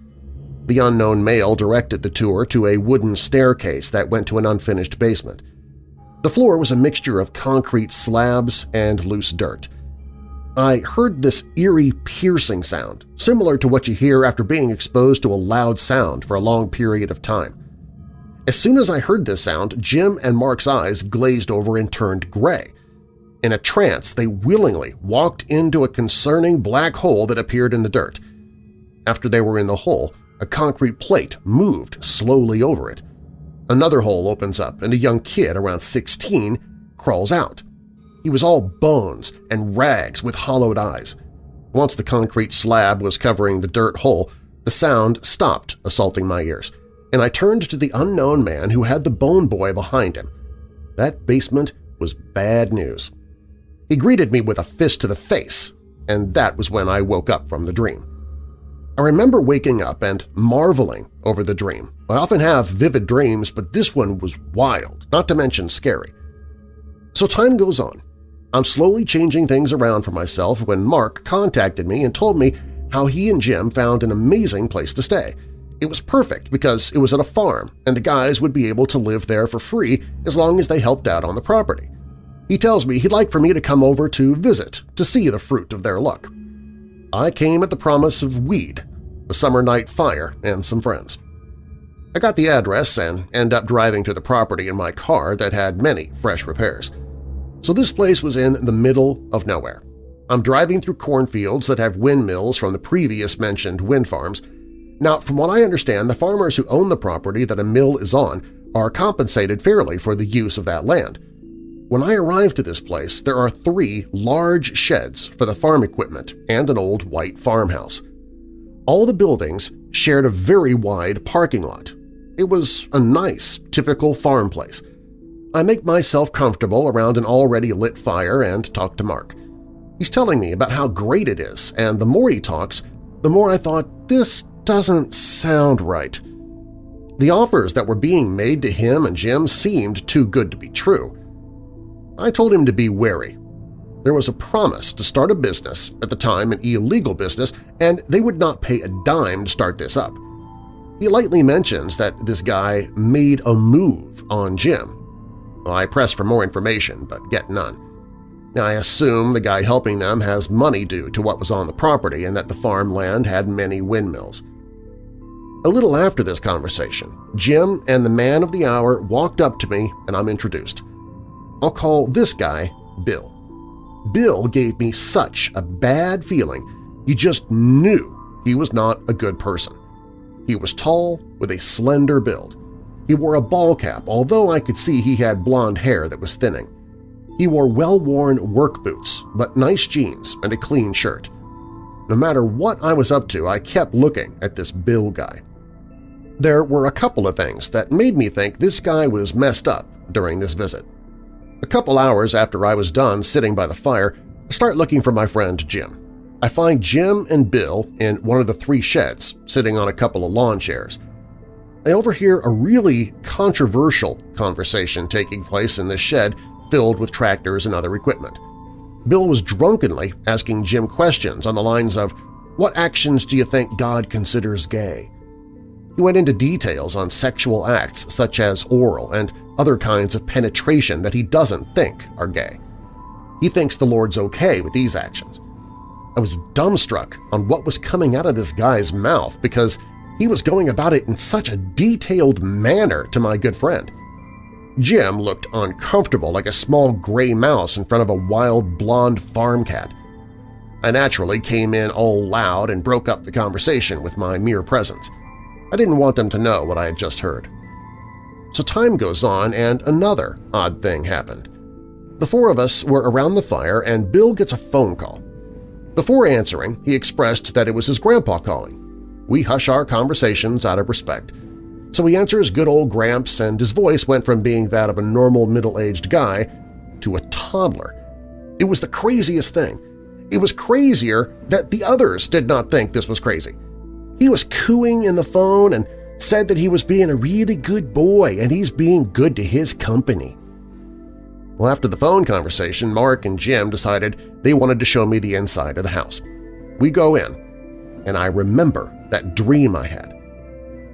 [SPEAKER 3] The unknown male directed the tour to a wooden staircase that went to an unfinished basement. The floor was a mixture of concrete slabs and loose dirt. I heard this eerie piercing sound, similar to what you hear after being exposed to a loud sound for a long period of time. As soon as I heard this sound, Jim and Mark's eyes glazed over and turned gray. In a trance, they willingly walked into a concerning black hole that appeared in the dirt. After they were in the hole, a concrete plate moved slowly over it. Another hole opens up and a young kid around 16 crawls out. He was all bones and rags with hollowed eyes. Once the concrete slab was covering the dirt hole, the sound stopped assaulting my ears, and I turned to the unknown man who had the bone boy behind him. That basement was bad news. He greeted me with a fist to the face, and that was when I woke up from the dream. I remember waking up and marveling over the dream. I often have vivid dreams, but this one was wild, not to mention scary. So time goes on. I'm slowly changing things around for myself when Mark contacted me and told me how he and Jim found an amazing place to stay. It was perfect because it was at a farm and the guys would be able to live there for free as long as they helped out on the property. He tells me he'd like for me to come over to visit to see the fruit of their luck. I came at the promise of weed a summer night fire, and some friends. I got the address and end up driving to the property in my car that had many fresh repairs. So this place was in the middle of nowhere. I'm driving through cornfields that have windmills from the previous mentioned wind farms. Now, from what I understand, the farmers who own the property that a mill is on are compensated fairly for the use of that land. When I arrived to this place, there are three large sheds for the farm equipment and an old white farmhouse. All the buildings shared a very wide parking lot. It was a nice, typical farm place. I make myself comfortable around an already lit fire and talk to Mark. He's telling me about how great it is, and the more he talks, the more I thought, this doesn't sound right. The offers that were being made to him and Jim seemed too good to be true. I told him to be wary, there was a promise to start a business, at the time an illegal business, and they would not pay a dime to start this up. He lightly mentions that this guy made a move on Jim. I press for more information, but get none. I assume the guy helping them has money due to what was on the property and that the farmland had many windmills. A little after this conversation, Jim and the man of the hour walked up to me and I'm introduced. I'll call this guy Bill. Bill gave me such a bad feeling you just knew he was not a good person. He was tall with a slender build. He wore a ball cap, although I could see he had blonde hair that was thinning. He wore well-worn work boots, but nice jeans and a clean shirt. No matter what I was up to, I kept looking at this Bill guy. There were a couple of things that made me think this guy was messed up during this visit. A couple hours after I was done sitting by the fire, I start looking for my friend Jim. I find Jim and Bill in one of the three sheds, sitting on a couple of lawn chairs. I overhear a really controversial conversation taking place in this shed filled with tractors and other equipment. Bill was drunkenly asking Jim questions on the lines of, what actions do you think God considers gay? He went into details on sexual acts such as oral and other kinds of penetration that he doesn't think are gay. He thinks the Lord's okay with these actions. I was dumbstruck on what was coming out of this guy's mouth because he was going about it in such a detailed manner to my good friend. Jim looked uncomfortable like a small gray mouse in front of a wild blonde farm cat. I naturally came in all loud and broke up the conversation with my mere presence. I didn't want them to know what I had just heard. So time goes on and another odd thing happened. The four of us were around the fire and Bill gets a phone call. Before answering, he expressed that it was his grandpa calling. We hush our conversations out of respect. So he answers good old Gramps and his voice went from being that of a normal middle-aged guy to a toddler. It was the craziest thing. It was crazier that the others did not think this was crazy. He was cooing in the phone and said that he was being a really good boy and he's being good to his company. Well, after the phone conversation, Mark and Jim decided they wanted to show me the inside of the house. We go in, and I remember that dream I had.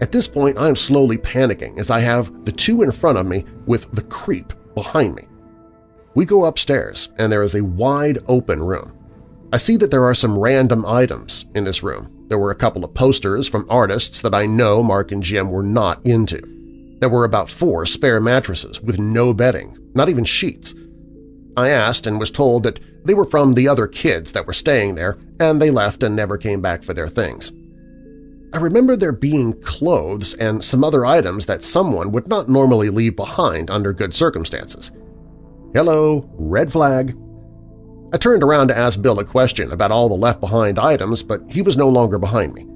[SPEAKER 3] At this point, I am slowly panicking as I have the two in front of me with the creep behind me. We go upstairs, and there is a wide open room. I see that there are some random items in this room, there were a couple of posters from artists that I know Mark and Jim were not into. There were about four spare mattresses with no bedding, not even sheets. I asked and was told that they were from the other kids that were staying there and they left and never came back for their things. I remember there being clothes and some other items that someone would not normally leave behind under good circumstances. Hello, red flag. I turned around to ask Bill a question about all the left-behind items, but he was no longer behind me.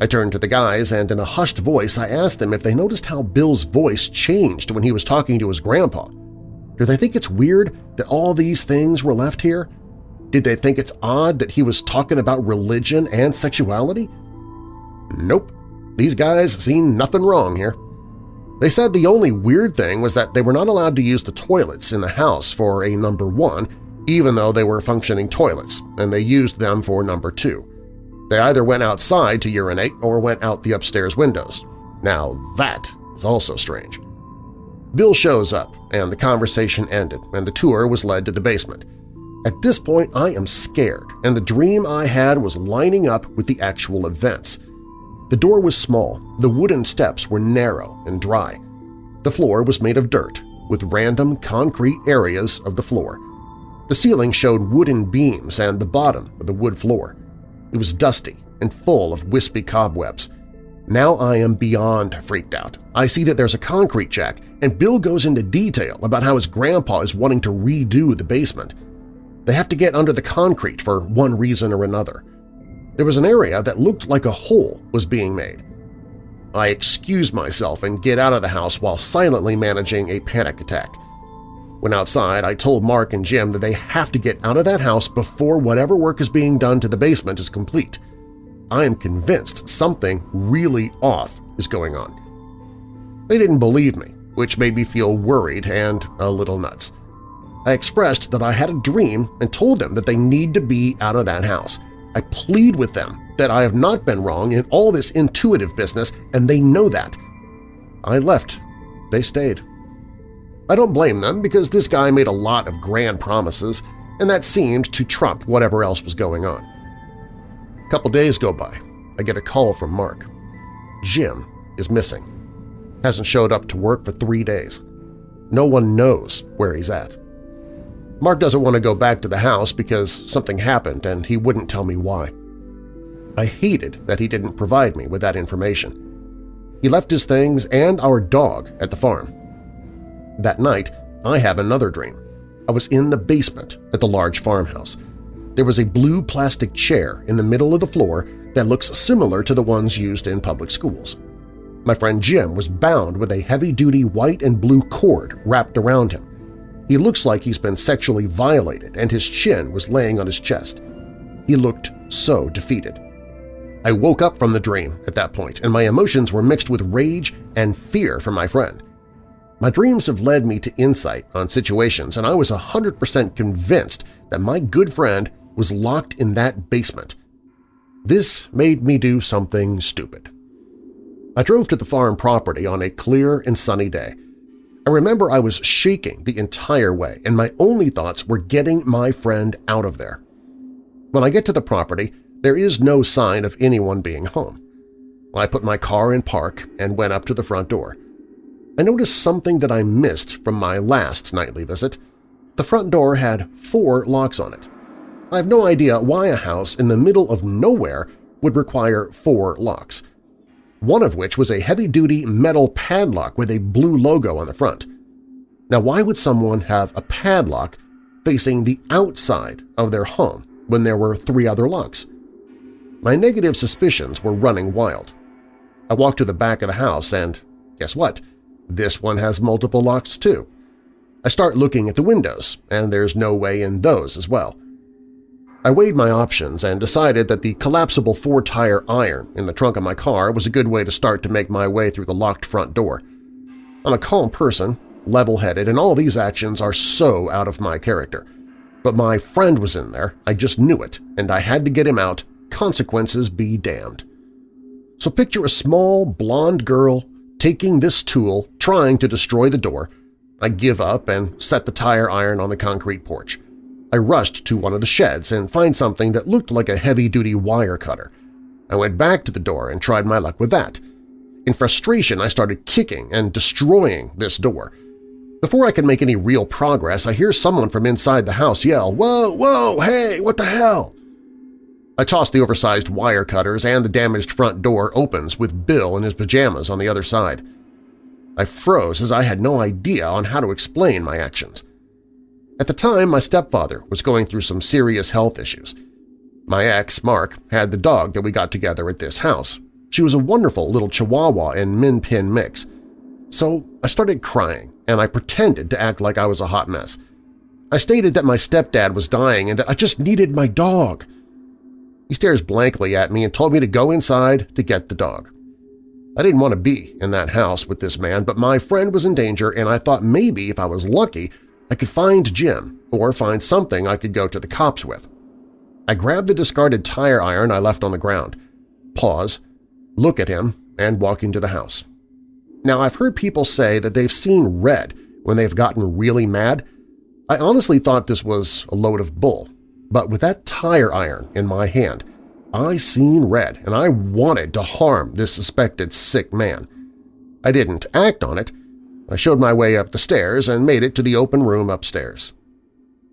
[SPEAKER 3] I turned to the guys and in a hushed voice I asked them if they noticed how Bill's voice changed when he was talking to his grandpa. Do they think it's weird that all these things were left here? Did they think it's odd that he was talking about religion and sexuality? Nope. These guys seen nothing wrong here. They said the only weird thing was that they were not allowed to use the toilets in the house for a number one even though they were functioning toilets, and they used them for number two. They either went outside to urinate or went out the upstairs windows. Now that is also strange. Bill shows up, and the conversation ended, and the tour was led to the basement. At this point, I am scared, and the dream I had was lining up with the actual events. The door was small, the wooden steps were narrow and dry. The floor was made of dirt, with random concrete areas of the floor. The ceiling showed wooden beams and the bottom of the wood floor. It was dusty and full of wispy cobwebs. Now I am beyond freaked out. I see that there's a concrete jack, and Bill goes into detail about how his grandpa is wanting to redo the basement. They have to get under the concrete for one reason or another. There was an area that looked like a hole was being made. I excuse myself and get out of the house while silently managing a panic attack. When outside, I told Mark and Jim that they have to get out of that house before whatever work is being done to the basement is complete. I am convinced something really off is going on. They didn't believe me, which made me feel worried and a little nuts. I expressed that I had a dream and told them that they need to be out of that house. I plead with them that I have not been wrong in all this intuitive business, and they know that. I left. They stayed. I don't blame them because this guy made a lot of grand promises and that seemed to trump whatever else was going on. A couple days go by. I get a call from Mark. Jim is missing. Hasn't showed up to work for three days. No one knows where he's at. Mark doesn't want to go back to the house because something happened and he wouldn't tell me why. I hated that he didn't provide me with that information. He left his things and our dog at the farm. That night, I have another dream. I was in the basement at the large farmhouse. There was a blue plastic chair in the middle of the floor that looks similar to the ones used in public schools. My friend Jim was bound with a heavy-duty white and blue cord wrapped around him. He looks like he's been sexually violated and his chin was laying on his chest. He looked so defeated. I woke up from the dream at that point, and my emotions were mixed with rage and fear for my friend. My dreams have led me to insight on situations, and I was 100% convinced that my good friend was locked in that basement. This made me do something stupid. I drove to the farm property on a clear and sunny day. I remember I was shaking the entire way, and my only thoughts were getting my friend out of there. When I get to the property, there is no sign of anyone being home. I put my car in park and went up to the front door. I noticed something that I missed from my last nightly visit. The front door had four locks on it. I have no idea why a house in the middle of nowhere would require four locks, one of which was a heavy-duty metal padlock with a blue logo on the front. Now why would someone have a padlock facing the outside of their home when there were three other locks? My negative suspicions were running wild. I walked to the back of the house and, guess what, this one has multiple locks too. I start looking at the windows, and there's no way in those as well. I weighed my options and decided that the collapsible four-tire iron in the trunk of my car was a good way to start to make my way through the locked front door. I'm a calm person, level-headed, and all these actions are so out of my character. But my friend was in there, I just knew it, and I had to get him out, consequences be damned. So picture a small, blonde girl taking this tool, trying to destroy the door. I give up and set the tire iron on the concrete porch. I rushed to one of the sheds and find something that looked like a heavy-duty wire cutter. I went back to the door and tried my luck with that. In frustration, I started kicking and destroying this door. Before I can make any real progress, I hear someone from inside the house yell, "Whoa, whoa, hey, what the hell?" I toss the oversized wire cutters and the damaged front door opens with Bill in his pajamas on the other side. I froze as I had no idea on how to explain my actions. At the time, my stepfather was going through some serious health issues. My ex, Mark, had the dog that we got together at this house. She was a wonderful little Chihuahua and Min Pin mix. So I started crying, and I pretended to act like I was a hot mess. I stated that my stepdad was dying and that I just needed my dog – he stares blankly at me and told me to go inside to get the dog. I didn't want to be in that house with this man, but my friend was in danger and I thought maybe if I was lucky I could find Jim or find something I could go to the cops with. I grabbed the discarded tire iron I left on the ground, pause, look at him, and walk into the house. Now, I've heard people say that they've seen red when they've gotten really mad. I honestly thought this was a load of bull, but with that tire iron in my hand, I seen red and I wanted to harm this suspected sick man. I didn't act on it. I showed my way up the stairs and made it to the open room upstairs.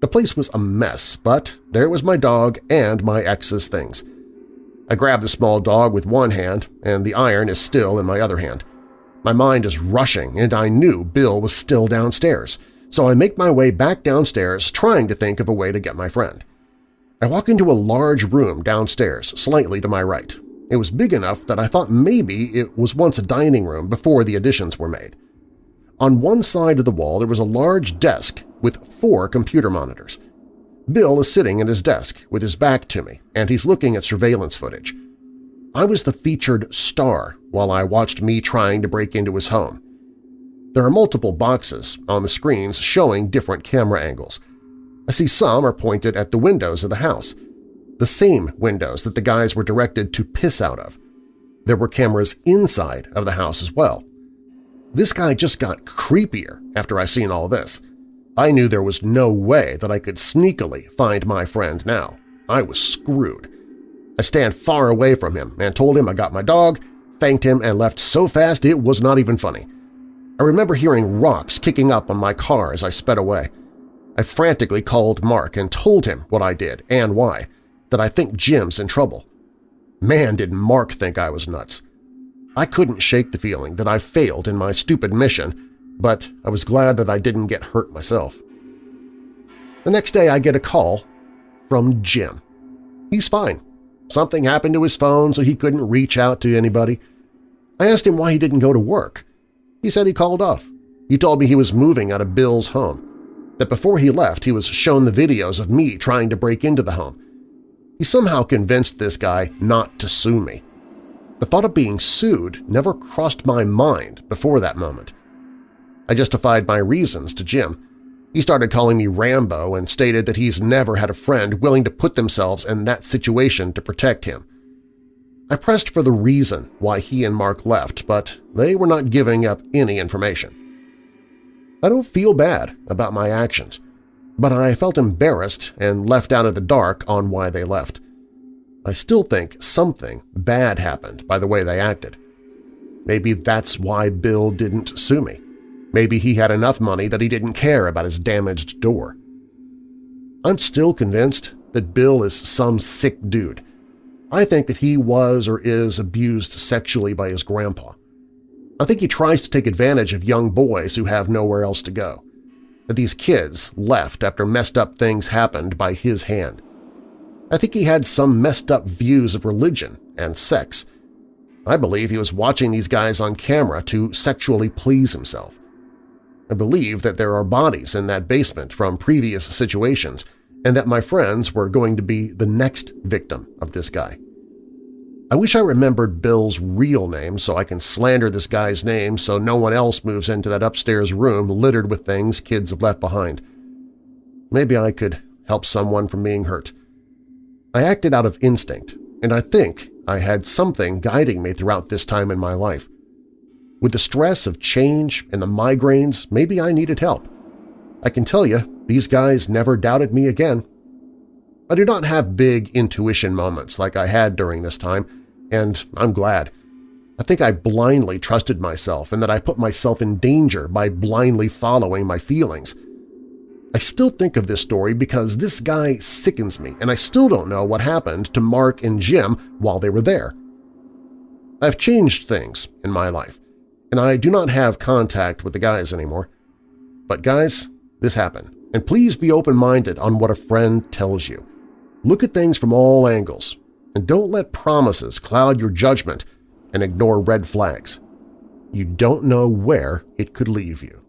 [SPEAKER 3] The place was a mess, but there was my dog and my ex's things. I grabbed the small dog with one hand, and the iron is still in my other hand. My mind is rushing, and I knew Bill was still downstairs, so I make my way back downstairs trying to think of a way to get my friend. I walk into a large room downstairs, slightly to my right. It was big enough that I thought maybe it was once a dining room before the additions were made. On one side of the wall there was a large desk with four computer monitors. Bill is sitting at his desk with his back to me, and he's looking at surveillance footage. I was the featured star while I watched me trying to break into his home. There are multiple boxes on the screens showing different camera angles – I see some are pointed at the windows of the house, the same windows that the guys were directed to piss out of. There were cameras inside of the house as well. This guy just got creepier after I seen all this. I knew there was no way that I could sneakily find my friend now. I was screwed. I stand far away from him and told him I got my dog, thanked him, and left so fast it was not even funny. I remember hearing rocks kicking up on my car as I sped away. I frantically called Mark and told him what I did and why, that I think Jim's in trouble. Man, did Mark think I was nuts. I couldn't shake the feeling that I failed in my stupid mission, but I was glad that I didn't get hurt myself. The next day I get a call from Jim. He's fine. Something happened to his phone so he couldn't reach out to anybody. I asked him why he didn't go to work. He said he called off. He told me he was moving out of Bill's home, that before he left he was shown the videos of me trying to break into the home. He somehow convinced this guy not to sue me. The thought of being sued never crossed my mind before that moment. I justified my reasons to Jim. He started calling me Rambo and stated that he's never had a friend willing to put themselves in that situation to protect him. I pressed for the reason why he and Mark left, but they were not giving up any information. I don't feel bad about my actions, but I felt embarrassed and left out of the dark on why they left. I still think something bad happened by the way they acted. Maybe that's why Bill didn't sue me. Maybe he had enough money that he didn't care about his damaged door. I'm still convinced that Bill is some sick dude. I think that he was or is abused sexually by his grandpa. I think he tries to take advantage of young boys who have nowhere else to go. That these kids left after messed up things happened by his hand. I think he had some messed up views of religion and sex. I believe he was watching these guys on camera to sexually please himself. I believe that there are bodies in that basement from previous situations and that my friends were going to be the next victim of this guy. I wish I remembered Bill's real name so I can slander this guy's name so no one else moves into that upstairs room littered with things kids have left behind. Maybe I could help someone from being hurt. I acted out of instinct, and I think I had something guiding me throughout this time in my life. With the stress of change and the migraines, maybe I needed help. I can tell you, these guys never doubted me again. I do not have big intuition moments like I had during this time, and I'm glad. I think I blindly trusted myself and that I put myself in danger by blindly following my feelings. I still think of this story because this guy sickens me and I still don't know what happened to Mark and Jim while they were there. I've changed things in my life and I do not have contact with the guys anymore. But guys, this happened, and please be open-minded on what a friend tells you. Look at things from all angles, and don't let promises cloud your judgment and ignore red flags. You don't know where it could leave you.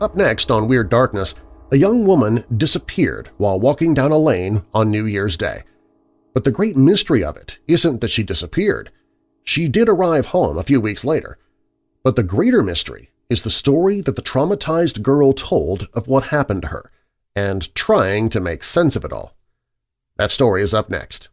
[SPEAKER 3] Up next on Weird Darkness, a young woman disappeared while walking down a lane on New Year's Day. But the great mystery of it isn't that she disappeared. She did arrive home a few weeks later. But the greater mystery is the story that the traumatized girl told of what happened to her and trying to make sense of it all. That story is up next.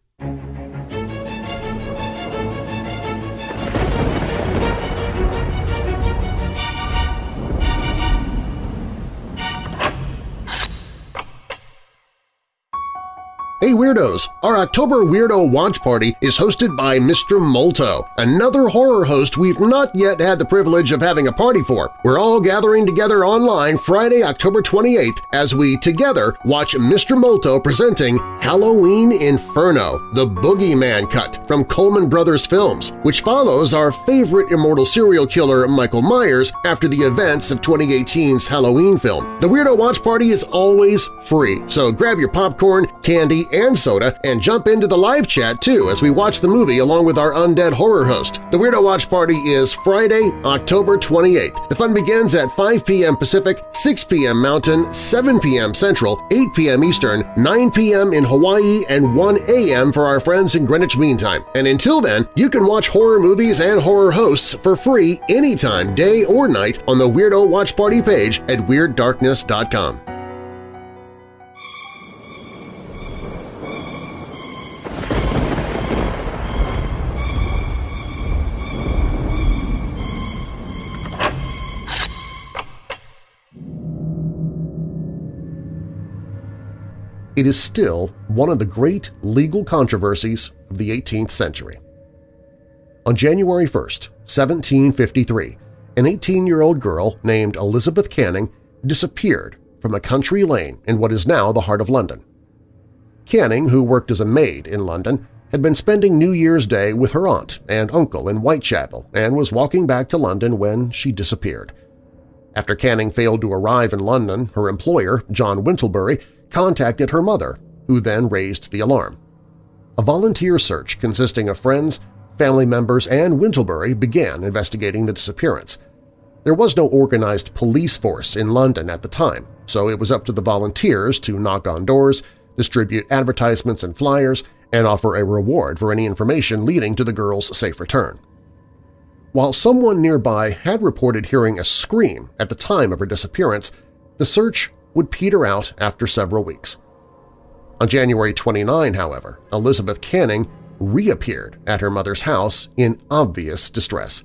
[SPEAKER 3] Hey Weirdos! Our October Weirdo Watch Party is hosted by Mr. Molto, another horror host we've not yet had the privilege of having a party for. We're all gathering together online Friday, October 28th as we together watch Mr. Molto presenting Halloween Inferno, the Boogeyman Cut from Coleman Brothers Films, which follows our favorite immortal serial killer Michael Myers after the events of 2018's Halloween film. The Weirdo Watch Party is always free, so grab your popcorn, candy, and soda and jump into the live chat too as we watch the movie along with our undead horror host. The Weirdo Watch Party is Friday, October 28th. The fun begins at 5 p.m. Pacific, 6 p.m. Mountain, 7 p.m. Central, 8 p.m. Eastern, 9 p.m. in Hawaii, and 1 a.m. for our friends in Greenwich Mean Time. And until then, you can watch horror movies and horror hosts for free anytime, day or night, on the Weirdo Watch Party page at WeirdDarkness.com. it is still one of the great legal controversies of the 18th century. On January 1, 1753, an 18-year-old girl named Elizabeth Canning disappeared from a country lane in what is now the heart of London. Canning, who worked as a maid in London, had been spending New Year's Day with her aunt and uncle in Whitechapel and was walking back to London when she disappeared. After Canning failed to arrive in London, her employer, John Wintlebury, contacted her mother, who then raised the alarm. A volunteer search consisting of friends, family members, and Wintlebury began investigating the disappearance. There was no organized police force in London at the time, so it was up to the volunteers to knock on doors, distribute advertisements and flyers, and offer a reward for any information leading to the girl's safe return. While someone nearby had reported hearing a scream at the time of her disappearance, the search would peter out after several weeks. On January 29, however, Elizabeth Canning reappeared at her mother's house in obvious distress.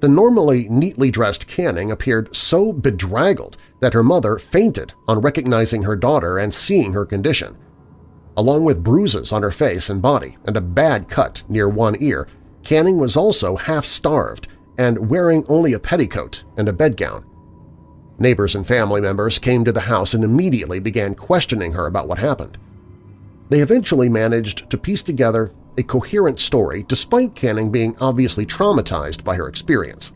[SPEAKER 3] The normally neatly dressed Canning appeared so bedraggled that her mother fainted on recognizing her daughter and seeing her condition. Along with bruises on her face and body and a bad cut near one ear, Canning was also half-starved and wearing only a petticoat and a bedgown. Neighbors and family members came to the house and immediately began questioning her about what happened. They eventually managed to piece together a coherent story despite Canning being obviously traumatized by her experience.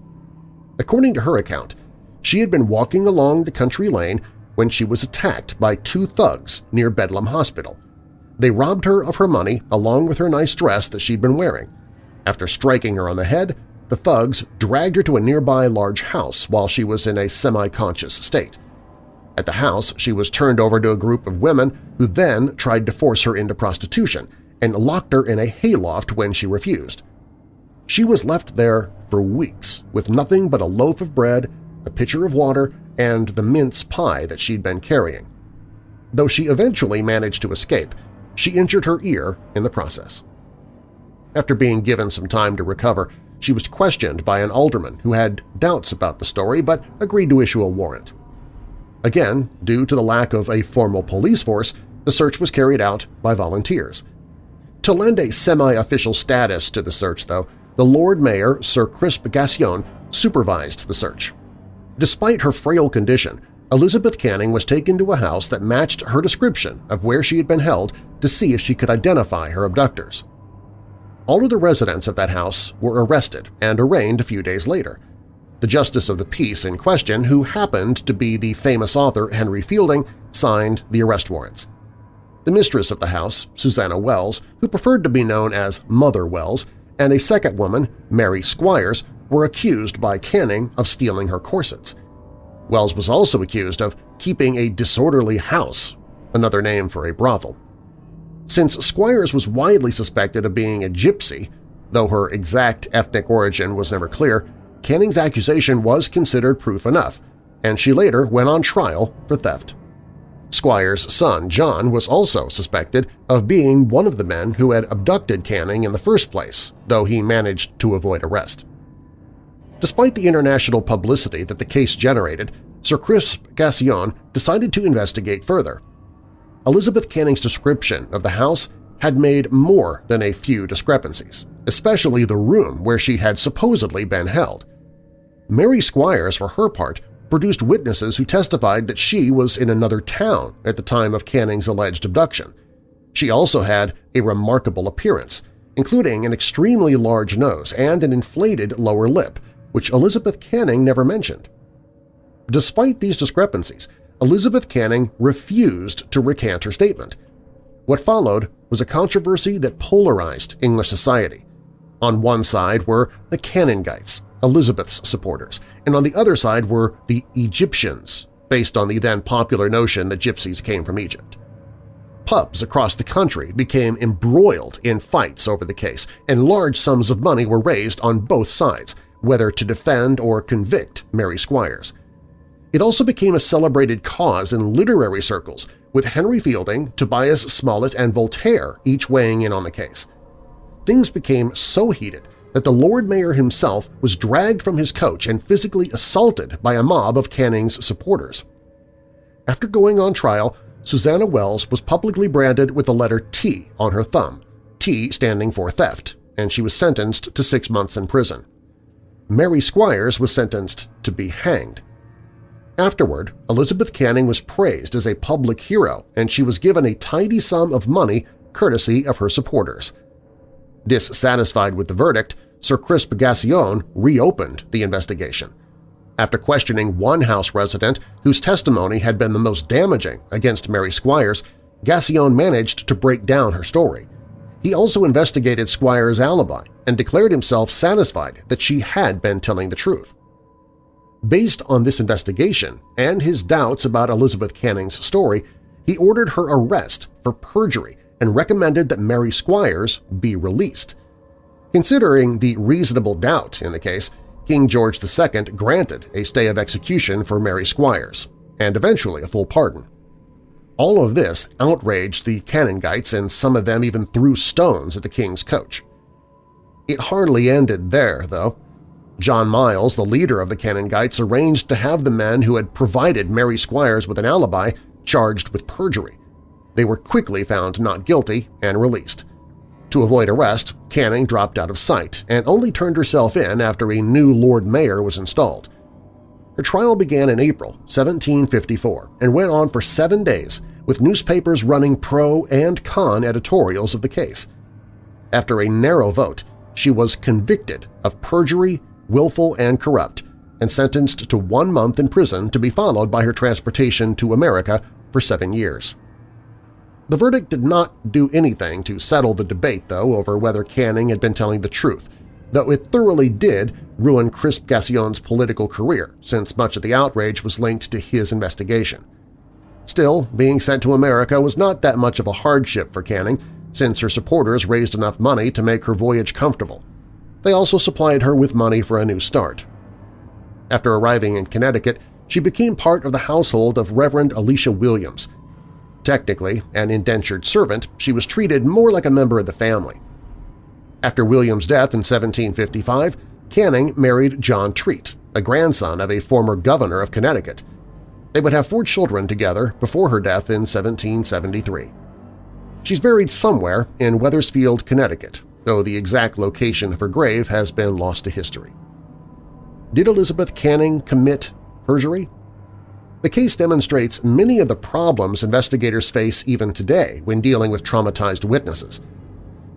[SPEAKER 3] According to her account, she had been walking along the country lane when she was attacked by two thugs near Bedlam Hospital. They robbed her of her money along with her nice dress that she'd been wearing. After striking her on the head, the thugs dragged her to a nearby large house while she was in a semi-conscious state. At the house, she was turned over to a group of women who then tried to force her into prostitution and locked her in a hayloft when she refused. She was left there for weeks with nothing but a loaf of bread, a pitcher of water, and the mince pie that she'd been carrying. Though she eventually managed to escape, she injured her ear in the process. After being given some time to recover, she was questioned by an alderman who had doubts about the story but agreed to issue a warrant. Again, due to the lack of a formal police force, the search was carried out by volunteers. To lend a semi-official status to the search, though, the Lord Mayor, Sir Crisp Gascoyne, supervised the search. Despite her frail condition, Elizabeth Canning was taken to a house that matched her description of where she had been held to see if she could identify her abductors. All of the residents of that house were arrested and arraigned a few days later, the Justice of the Peace in question, who happened to be the famous author Henry Fielding, signed the arrest warrants. The mistress of the house, Susanna Wells, who preferred to be known as Mother Wells, and a second woman, Mary Squires, were accused by Canning of stealing her corsets. Wells was also accused of keeping a disorderly house, another name for a brothel. Since Squires was widely suspected of being a gypsy, though her exact ethnic origin was never clear, Canning's accusation was considered proof enough, and she later went on trial for theft. Squire's son, John, was also suspected of being one of the men who had abducted Canning in the first place, though he managed to avoid arrest. Despite the international publicity that the case generated, Sir Crisp Gascoyne decided to investigate further. Elizabeth Canning's description of the house had made more than a few discrepancies, especially the room where she had supposedly been held. Mary Squires, for her part, produced witnesses who testified that she was in another town at the time of Canning's alleged abduction. She also had a remarkable appearance, including an extremely large nose and an inflated lower lip, which Elizabeth Canning never mentioned. Despite these discrepancies, Elizabeth Canning refused to recant her statement. What followed was a controversy that polarized English society. On one side were the Canningites, Elizabeth's supporters, and on the other side were the Egyptians, based on the then popular notion that gypsies came from Egypt. Pubs across the country became embroiled in fights over the case, and large sums of money were raised on both sides, whether to defend or convict Mary Squires. It also became a celebrated cause in literary circles, with Henry Fielding, Tobias Smollett, and Voltaire each weighing in on the case. Things became so heated that the Lord Mayor himself was dragged from his coach and physically assaulted by a mob of Canning's supporters. After going on trial, Susanna Wells was publicly branded with the letter T on her thumb, T standing for theft, and she was sentenced to six months in prison. Mary Squires was sentenced to be hanged. Afterward, Elizabeth Canning was praised as a public hero and she was given a tidy sum of money courtesy of her supporters. Dissatisfied with the verdict, Sir Crisp Gascoyne reopened the investigation. After questioning one House resident whose testimony had been the most damaging against Mary Squires, Gascoyne managed to break down her story. He also investigated Squires' alibi and declared himself satisfied that she had been telling the truth. Based on this investigation and his doubts about Elizabeth Canning's story, he ordered her arrest for perjury and recommended that Mary Squires be released. Considering the reasonable doubt in the case, King George II granted a stay of execution for Mary Squires, and eventually a full pardon. All of this outraged the Canningites and some of them even threw stones at the king's coach. It hardly ended there, though. John Miles, the leader of the Canningites, arranged to have the men who had provided Mary Squires with an alibi charged with perjury. They were quickly found not guilty and released. To avoid arrest, Canning dropped out of sight and only turned herself in after a new Lord Mayor was installed. Her trial began in April 1754 and went on for seven days, with newspapers running pro and con editorials of the case. After a narrow vote, she was convicted of perjury, willful, and corrupt, and sentenced to one month in prison to be followed by her transportation to America for seven years. The verdict did not do anything to settle the debate, though, over whether Canning had been telling the truth, though it thoroughly did ruin Crisp Gascoyne's political career, since much of the outrage was linked to his investigation. Still, being sent to America was not that much of a hardship for Canning, since her supporters raised enough money to make her voyage comfortable. They also supplied her with money for a new start. After arriving in Connecticut, she became part of the household of Reverend Elisha Williams. Technically an indentured servant, she was treated more like a member of the family. After William's death in 1755, Canning married John Treat, a grandson of a former governor of Connecticut. They would have four children together before her death in 1773. She's buried somewhere in Wethersfield, Connecticut, though the exact location of her grave has been lost to history. Did Elizabeth Canning commit perjury? The case demonstrates many of the problems investigators face even today when dealing with traumatized witnesses –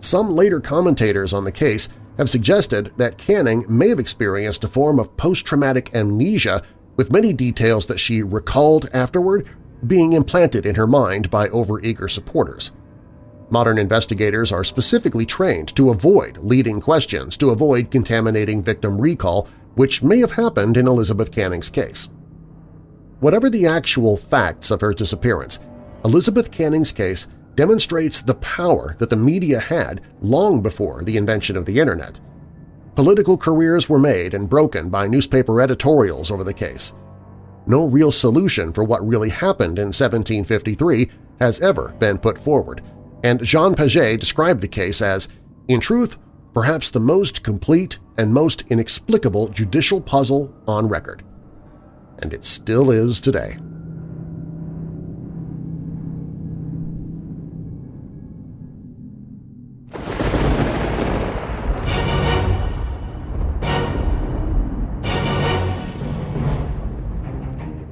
[SPEAKER 3] some later commentators on the case have suggested that Canning may have experienced a form of post-traumatic amnesia with many details that she recalled afterward being implanted in her mind by overeager supporters. Modern investigators are specifically trained to avoid leading questions to avoid contaminating victim recall, which may have happened in Elizabeth Canning's case. Whatever the actual facts of her disappearance, Elizabeth Canning's case demonstrates the power that the media had long before the invention of the Internet. Political careers were made and broken by newspaper editorials over the case. No real solution for what really happened in 1753 has ever been put forward, and Jean Paget described the case as, in truth, perhaps the most complete and most inexplicable judicial puzzle on record. And it still is today.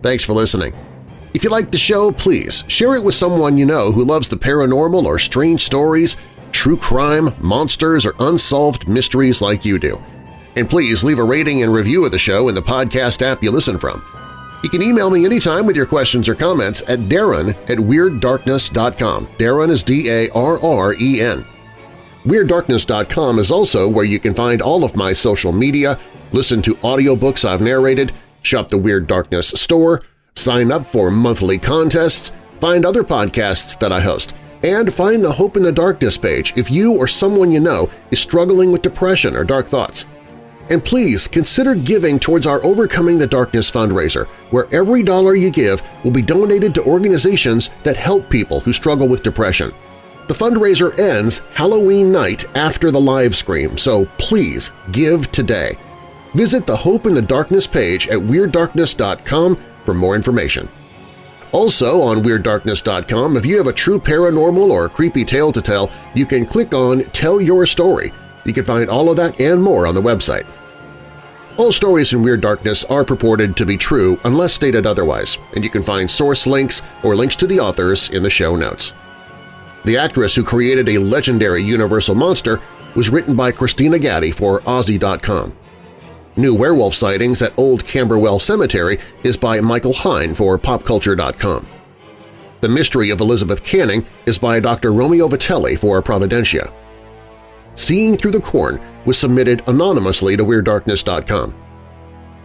[SPEAKER 3] Thanks for listening. If you like the show, please share it with someone you know who loves the paranormal or strange stories, true crime, monsters, or unsolved mysteries like you do. And please leave a rating and review of the show in the podcast app you listen from. You can email me anytime with your questions or comments at darren at WeirdDarkness.com. Darren is D-A-R-R-E-N. WeirdDarkness.com is also where you can find all of my social media, listen to audiobooks I've narrated, shop the Weird Darkness store, sign up for monthly contests, find other podcasts that I host, and find the Hope in the Darkness page if you or someone you know is struggling with depression or dark thoughts. And please consider giving towards our Overcoming the Darkness fundraiser, where every dollar you give will be donated to organizations that help people who struggle with depression. The fundraiser ends Halloween night after the live stream, so please give today. Visit the Hope in the Darkness page at WeirdDarkness.com for more information. Also on WeirdDarkness.com, if you have a true paranormal or creepy tale to tell, you can click on Tell Your Story. You can find all of that and more on the website. All stories in Weird Darkness are purported to be true unless stated otherwise, and you can find source links or links to the authors in the show notes. The actress who created a legendary Universal monster was written by Christina Gatti for OZY.com. New werewolf sightings at Old Camberwell Cemetery is by Michael Hine for PopCulture.com. The Mystery of Elizabeth Canning is by Dr. Romeo Vitelli for Providentia. Seeing Through the Corn was submitted anonymously to WeirdDarkness.com.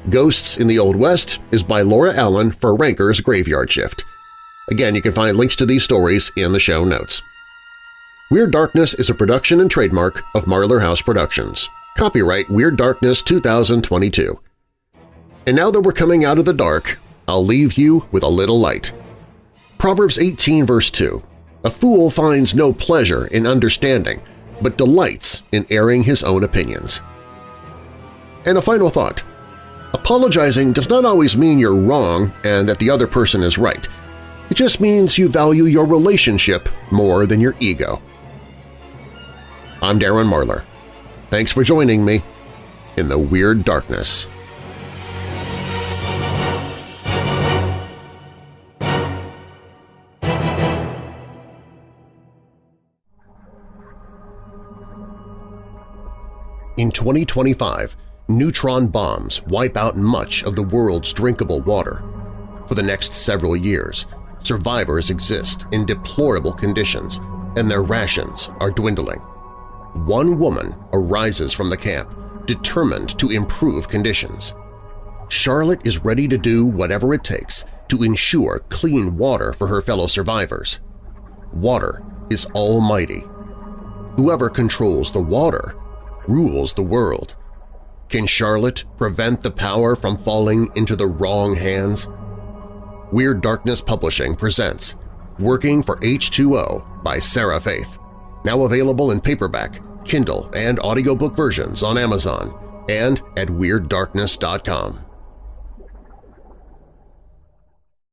[SPEAKER 3] Ghosts in the Old West is by Laura Allen for Ranker's Graveyard Shift. Again, you can find links to these stories in the show notes. Weird Darkness is a production and trademark of Marlar House Productions. Copyright Weird Darkness 2022. And now that we're coming out of the dark, I'll leave you with a little light. Proverbs 18 verse 2, A fool finds no pleasure in understanding, but delights in airing his own opinions. And a final thought. Apologizing does not always mean you're wrong and that the other person is right. It just means you value your relationship more than your ego. I'm Darren Marlar. Thanks for joining me in the Weird Darkness. In 2025, neutron bombs wipe out much of the world's drinkable water. For the next several years, survivors exist in deplorable conditions and their rations are dwindling one woman arises from the camp, determined to improve conditions. Charlotte is ready to do whatever it takes to ensure clean water for her fellow survivors. Water is almighty. Whoever controls the water rules the world. Can Charlotte prevent the power from falling into the wrong hands? Weird Darkness Publishing presents Working for H2O by Sarah Faith now available in paperback, Kindle, and audiobook versions on Amazon and at WeirdDarkness.com.